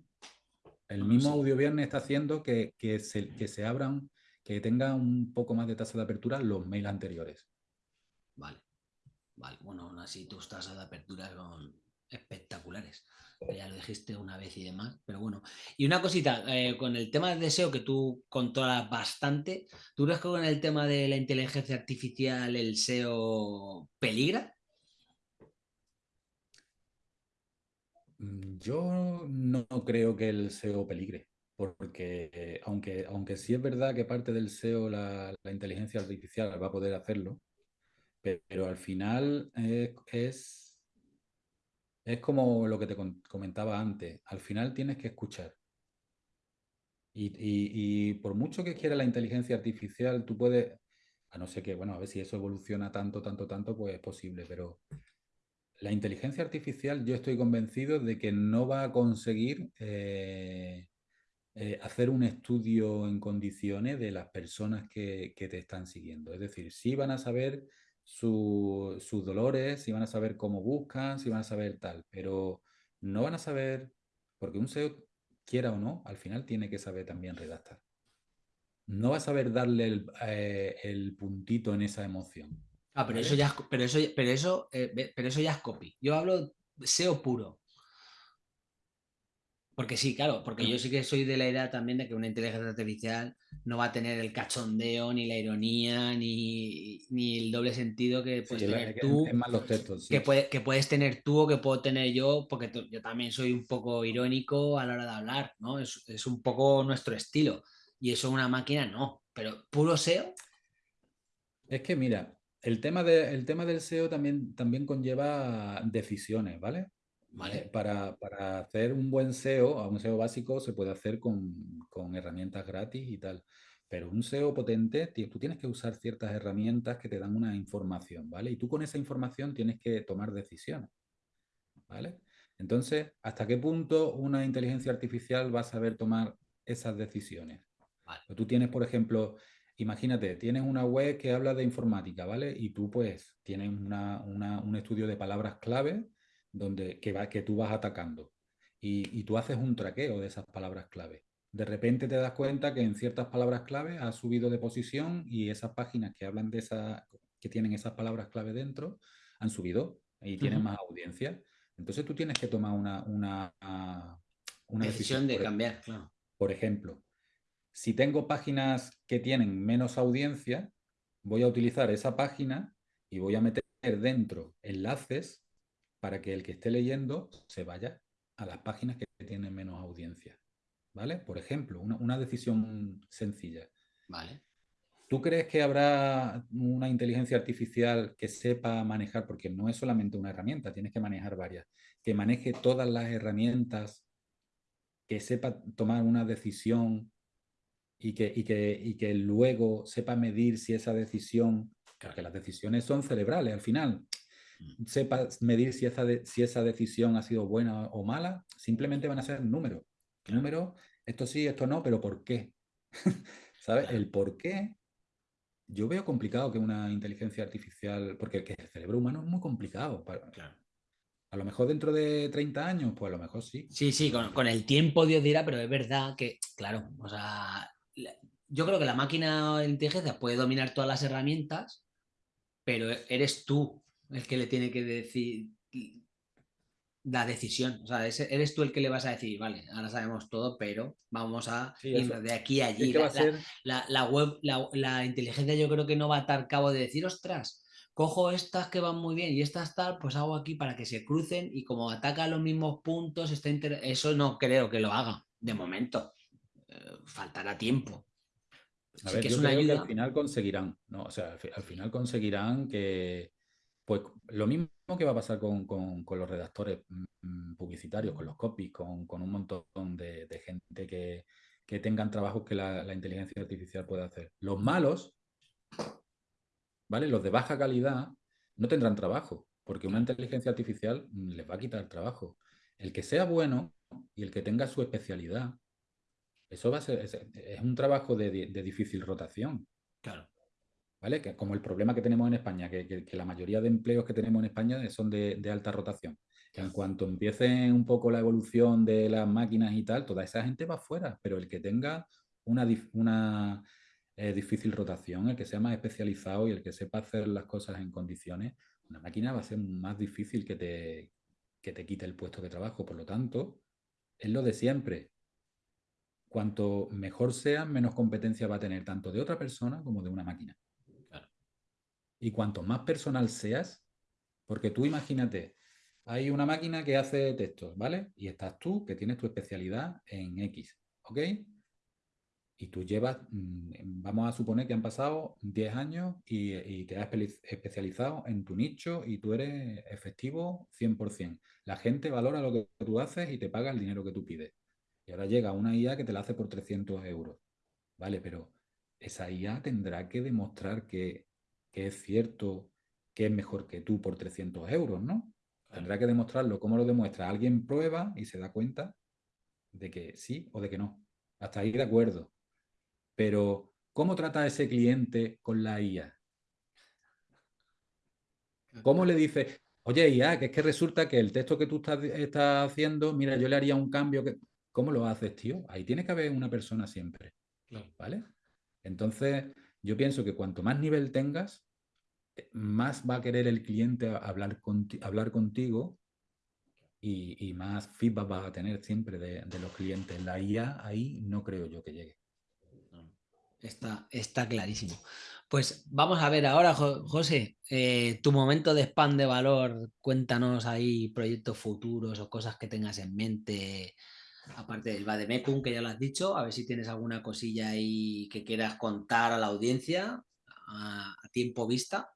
El mismo audio viernes está haciendo que, se, que se abran, que tenga un poco más de tasa de apertura los mails anteriores. Vale. Vale, bueno, aún así tus tasas de apertura son espectaculares. Ya lo dijiste una vez y demás, pero bueno. Y una cosita, eh, con el tema de SEO que tú controlas bastante, ¿tú crees que con el tema de la inteligencia artificial el SEO peligra? Mm, yo no creo que el SEO peligre, porque aunque, aunque sí es verdad que parte del SEO la inteligencia artificial va a poder hacerlo, pero, al final es, es, como lo que te comentaba antes. Al final tienes que escuchar. Y, por mucho que quiera la inteligencia artificial, tú puedes, a no ser que, bueno, a ver si eso evoluciona tanto, tanto, tanto, pues es posible, pero la inteligencia artificial yo estoy convencido de que no va a conseguir eh, eh, hacer un estudio en condiciones de las personas que, que, te están siguiendo. Es decir, sí van a saber sus dolores, si van a saber cómo buscan, si van a saber tal, pero no van a saber, porque un SEO, quiera o no, al final tiene que saber también redactar. No va a saber darle el, eh, puntito en esa emoción. Ah, pero eso ya pero eso, pero eso, eh, pero eso ya es copy. Yo hablo SEO puro. Porque sí, claro, porque yo sí que soy de la idea también de que una inteligencia artificial no va a tener el cachondeo, ni la ironía, ni, el doble sentido que puedes tener tú. que, que, puedes tener tú o que puedo tener yo, porque yo también soy un poco irónico a la hora de hablar, ¿no? Es, es un poco nuestro estilo. Y eso una máquina no. Pero puro SEO. Es que mira, el tema, de, el tema del SEO también, también conlleva decisiones, ¿vale? Eh, para, hacer un buen SEO, un SEO básico se puede hacer con, herramientas gratis y tal. Pero un SEO potente, tú tienes que usar ciertas herramientas que te dan una información, ¿vale? Y tú con esa información tienes que tomar decisiones, ¿vale? Entonces, ¿hasta qué punto una inteligencia artificial va a saber tomar esas decisiones? Tú tienes, por ejemplo, imagínate, tienes una web que habla de informática, ¿vale? Y tú pues tienes un estudio de palabras clave donde, que, va, que tú vas atacando y, tú haces un traqueo de esas palabras clave. De repente te das cuenta que en ciertas palabras clave has subido de posición y esas páginas que hablan de esa, que tienen esas palabras clave dentro, han subido y tienen más audiencia. Entonces tú tienes que tomar una, una, una decisión, de cambiar, Por ejemplo, si tengo páginas que tienen menos audiencia, voy a utilizar esa página y voy a meter dentro enlaces para que el que esté leyendo se vaya a las páginas que tienen menos audiencia. ¿Vale? Por ejemplo, una, decisión sencilla. Vale. ¿Tú crees que habrá una inteligencia artificial que sepa manejar, porque no es solamente una herramienta, tienes que manejar varias, que maneje todas las herramientas, que sepa tomar una decisión y que, y que, que luego sepa medir si esa decisión, porque las decisiones son cerebrales al final, sepa medir si esa, si esa decisión ha sido buena o mala, simplemente van a ser números. Números, esto sí, esto no, pero ¿por qué? ¿Sabes? El por qué yo veo complicado que una inteligencia artificial, porque el cerebro humano es muy complicado. A lo mejor dentro de 30 años, pues a lo mejor sí. Sí, sí, con, con, el tiempo Dios dirá, pero es verdad que, claro, o sea, yo creo que la máquina de inteligencia puede dominar todas las herramientas, pero eres tú el que le tiene que decir la decisión. O sea, eres tú el que le vas a decir, vale, ahora sabemos todo, pero vamos a ir de aquí a allí. La, web, la, inteligencia yo creo que no va a estar cabo de decir, ostras, cojo estas que van muy bien y estas tal, pues hago aquí para que se crucen y como ataca los mismos puntos, está eso no creo que lo haga, de momento. Eh, faltará tiempo. A sí ver, que es una creo que al ayuda. final conseguirán, ¿no? O sea, al final conseguirán que, pues lo mismo que va a pasar con, con- con los redactores mm, publicitarios, con los copies, con, con un montón de, de gente que, que tengan trabajos que la, la inteligencia artificial puede hacer. Los malos, ¿vale? Los de baja calidad no tendrán trabajo, porque una inteligencia artificial mm, les va a quitar el trabajo. El que sea bueno y el que tenga su especialidad, eso va a ser, es, es un trabajo de, de- de difícil rotación. Claro, ¿vale? Que como el problema que tenemos en España, que, que- que la mayoría de empleos que tenemos en España son de, de alta rotación. En cuanto empiece un poco la evolución de las máquinas y tal, toda esa gente va fuera, pero el que tenga una, eh, difícil rotación, el que sea más especializado y el que sepa hacer las cosas en condiciones, una máquina va a ser más difícil que te, que te quite el puesto de trabajo. Por lo tanto, es lo de siempre. Cuanto mejor sea, menos competencia va a tener tanto de otra persona como de una máquina. Y cuanto más personal seas, porque tú imagínate, hay una máquina que hace textos, ¿vale? Y estás tú, que tienes tu especialidad en X, ¿ok? Y tú llevas, mm, vamos a suponer que han pasado 10 años y, y te has espe- especializado en tu nicho y tú eres efectivo 100%. La gente valora lo que tú haces y te paga el dinero que tú pides. Y ahora llega una IA que te la hace por 300 euros. Vale, pero esa IA tendrá que demostrar que, que es cierto que es mejor que tú por 300 euros, ¿no? Tendrá que demostrarlo. ¿Cómo lo demuestra? Alguien prueba y se da cuenta de que sí o de que no. Hasta ahí de acuerdo. Pero, ¿cómo trata a ese cliente con la IA? ¿Cómo le dice, oye, IA, que es que resulta que el texto que tú estás, estás haciendo, mira, yo le haría un cambio. Que... ¿Cómo lo haces, tío? Ahí tiene que haber una persona siempre. ¿Vale? Entonces, yo pienso que cuanto más nivel tengas, eh, más va a querer el cliente hablar, hablar contigo y, y más feedback vas a tener siempre de, de los clientes. La IA ahí no creo yo que llegue. Está, está clarísimo. Pues vamos a ver ahora, Jo- José, eh, tu momento de spam de valor, cuéntanos ahí proyectos futuros o cosas que tengas en mente, aparte del Bademecum, que ya lo has dicho, a ver si tienes alguna cosilla ahí que quieras contar a la audiencia a, a tiempo vista.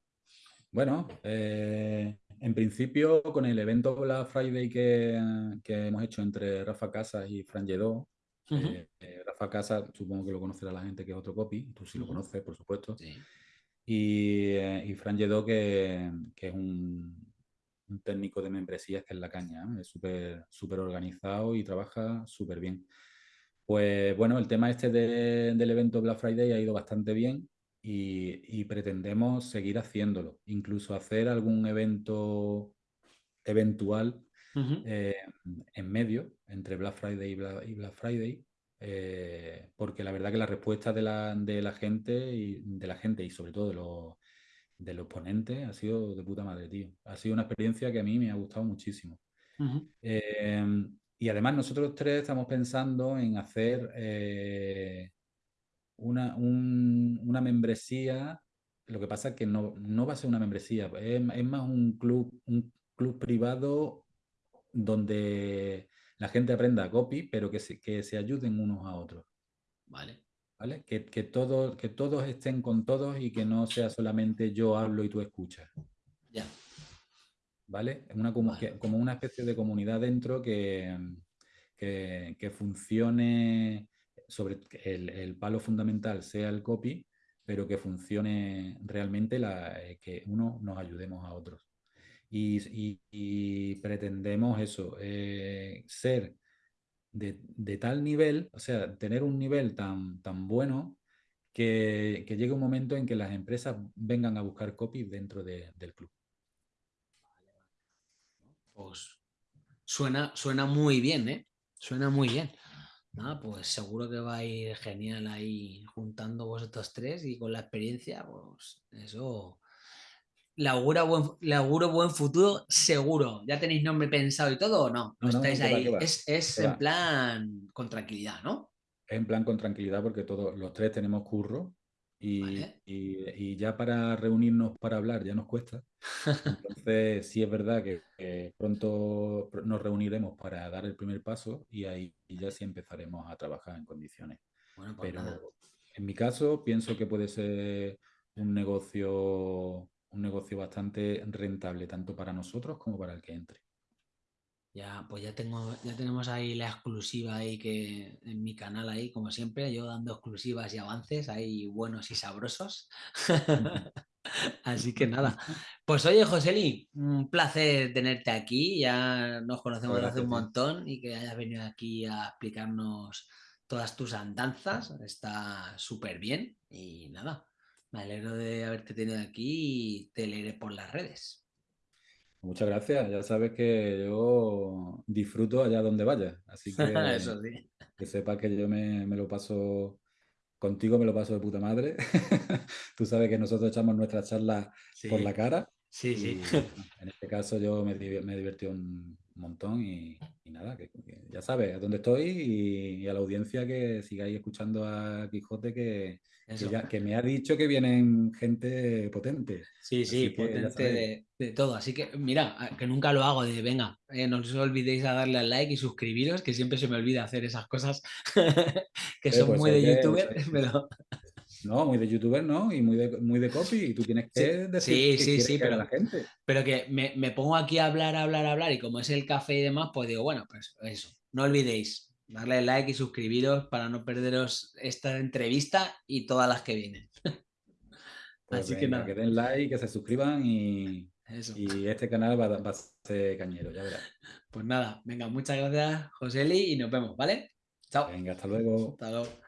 Bueno, eh, en principio con el evento Black Friday que, que hemos hecho entre Rafa Casas y Fran Lledó, eh, eh, Rafa Casas supongo que lo conocerá la gente que es otro copy, tú sí lo conoces, por supuesto. Sí. Y, y Fran Lledó, que, que es un, un técnico de membresías que es la caña, ¿eh? es súper súper organizado y trabaja súper bien. Pues bueno, el tema este de- del evento Black Friday ha ido bastante bien y, y pretendemos seguir haciéndolo, incluso hacer algún evento eventual eh, en medio, entre Black Friday y Black, y Black Friday, eh, porque la verdad que la respuesta de la, de la gente y de la gente y sobre todo de los, de los ponentes ha sido de puta madre, tío. Ha sido una experiencia que a mí me ha gustado muchísimo. Eh, y además nosotros tres estamos pensando en hacer eh, una, un- una membresía. Lo que pasa es que no, no va a ser una membresía, es, es más un club, un club privado donde la gente aprenda copy, pero que se, que se ayuden unos a otros. Vale. ¿Vale? Que, que, todos, que todos estén con todos y que no sea solamente yo hablo y tú escuchas. Ya. ¿vale? Una, como, Vale. que- como una especie de comunidad dentro que, que, que funcione sobre el, el palo fundamental sea el copy, pero que funcione realmente la, eh, que uno nos ayudemos a otros. Y, y- y pretendemos eso, eh, ser de, tal nivel, o sea, tener un nivel tan, tan bueno que, que llegue un momento en que las empresas vengan a buscar copy dentro de- del club. Pues suena, suena muy bien, ¿eh? Suena muy bien. Nada, pues seguro que va a ir genial ahí juntando vosotros tres y con la experiencia, pues eso. Le auguro buen, le auguro buen futuro, seguro. ¿Ya tenéis nombre pensado y todo o no? No, ¿O no, estáis no, que va, ahí? va, Es, es en va. plan con tranquilidad, ¿no? Es en plan con tranquilidad porque todos los tres tenemos curro y, Vale. y- y ya para reunirnos para hablar ya nos cuesta. Entonces sí es verdad que, que pronto pr- nos reuniremos para dar el primer paso y ahí ya sí empezaremos a trabajar en condiciones. Bueno, pues Pero nada. En mi caso, pienso que puede ser un negocio, un negocio bastante rentable, tanto para nosotros como para el que entre. Ya, pues ya tengo, ya tenemos ahí la exclusiva ahí que en mi canal ahí, como siempre, yo dando exclusivas y avances ahí buenos y sabrosos. Así que nada. Pues oye, Joseli, un placer tenerte aquí. Ya nos conocemos desde hace un montón y que hayas venido aquí a explicarnos todas tus andanzas. Está súper bien. Y nada, me alegro de haberte tenido aquí y te leeré por las redes. Muchas gracias. Ya sabes que yo disfruto allá donde vaya. Así que Eso sí. que sepa que yo me, me lo paso contigo me lo paso de puta madre. Tú sabes que nosotros echamos nuestras charlas por la cara. Sí, sí. En este caso yo me, me he divertido un montón y, nada, que, ya sabes a dónde estoy y, a la audiencia que sigáis escuchando a Quijote que, que, me ha dicho que vienen gente potente. Sí, sí, potente de, todo. Así que mira, que nunca lo hago de venga, eh, no os olvidéis a darle al like y suscribiros, que siempre se me olvida hacer esas cosas que son pues muy de youtuber, pero... No, muy de youtuber, ¿no? Y muy de, muy de copy. Y tú tienes que decir sí, sí, sí, pero, la gente. Pero que me, me, pongo aquí a hablar, hablar, hablar. Y como es el café y demás, pues digo, bueno, pues eso. No olvidéis darle like y suscribiros para no perderos esta entrevista y todas las que vienen. Pues Así que nada. Que den like, que se suscriban y, y este canal va, va, a ser cañero, ya verás. Pues nada, venga, muchas gracias, Joseli, y nos vemos, ¿vale? Chao. Venga, hasta luego. Hasta luego.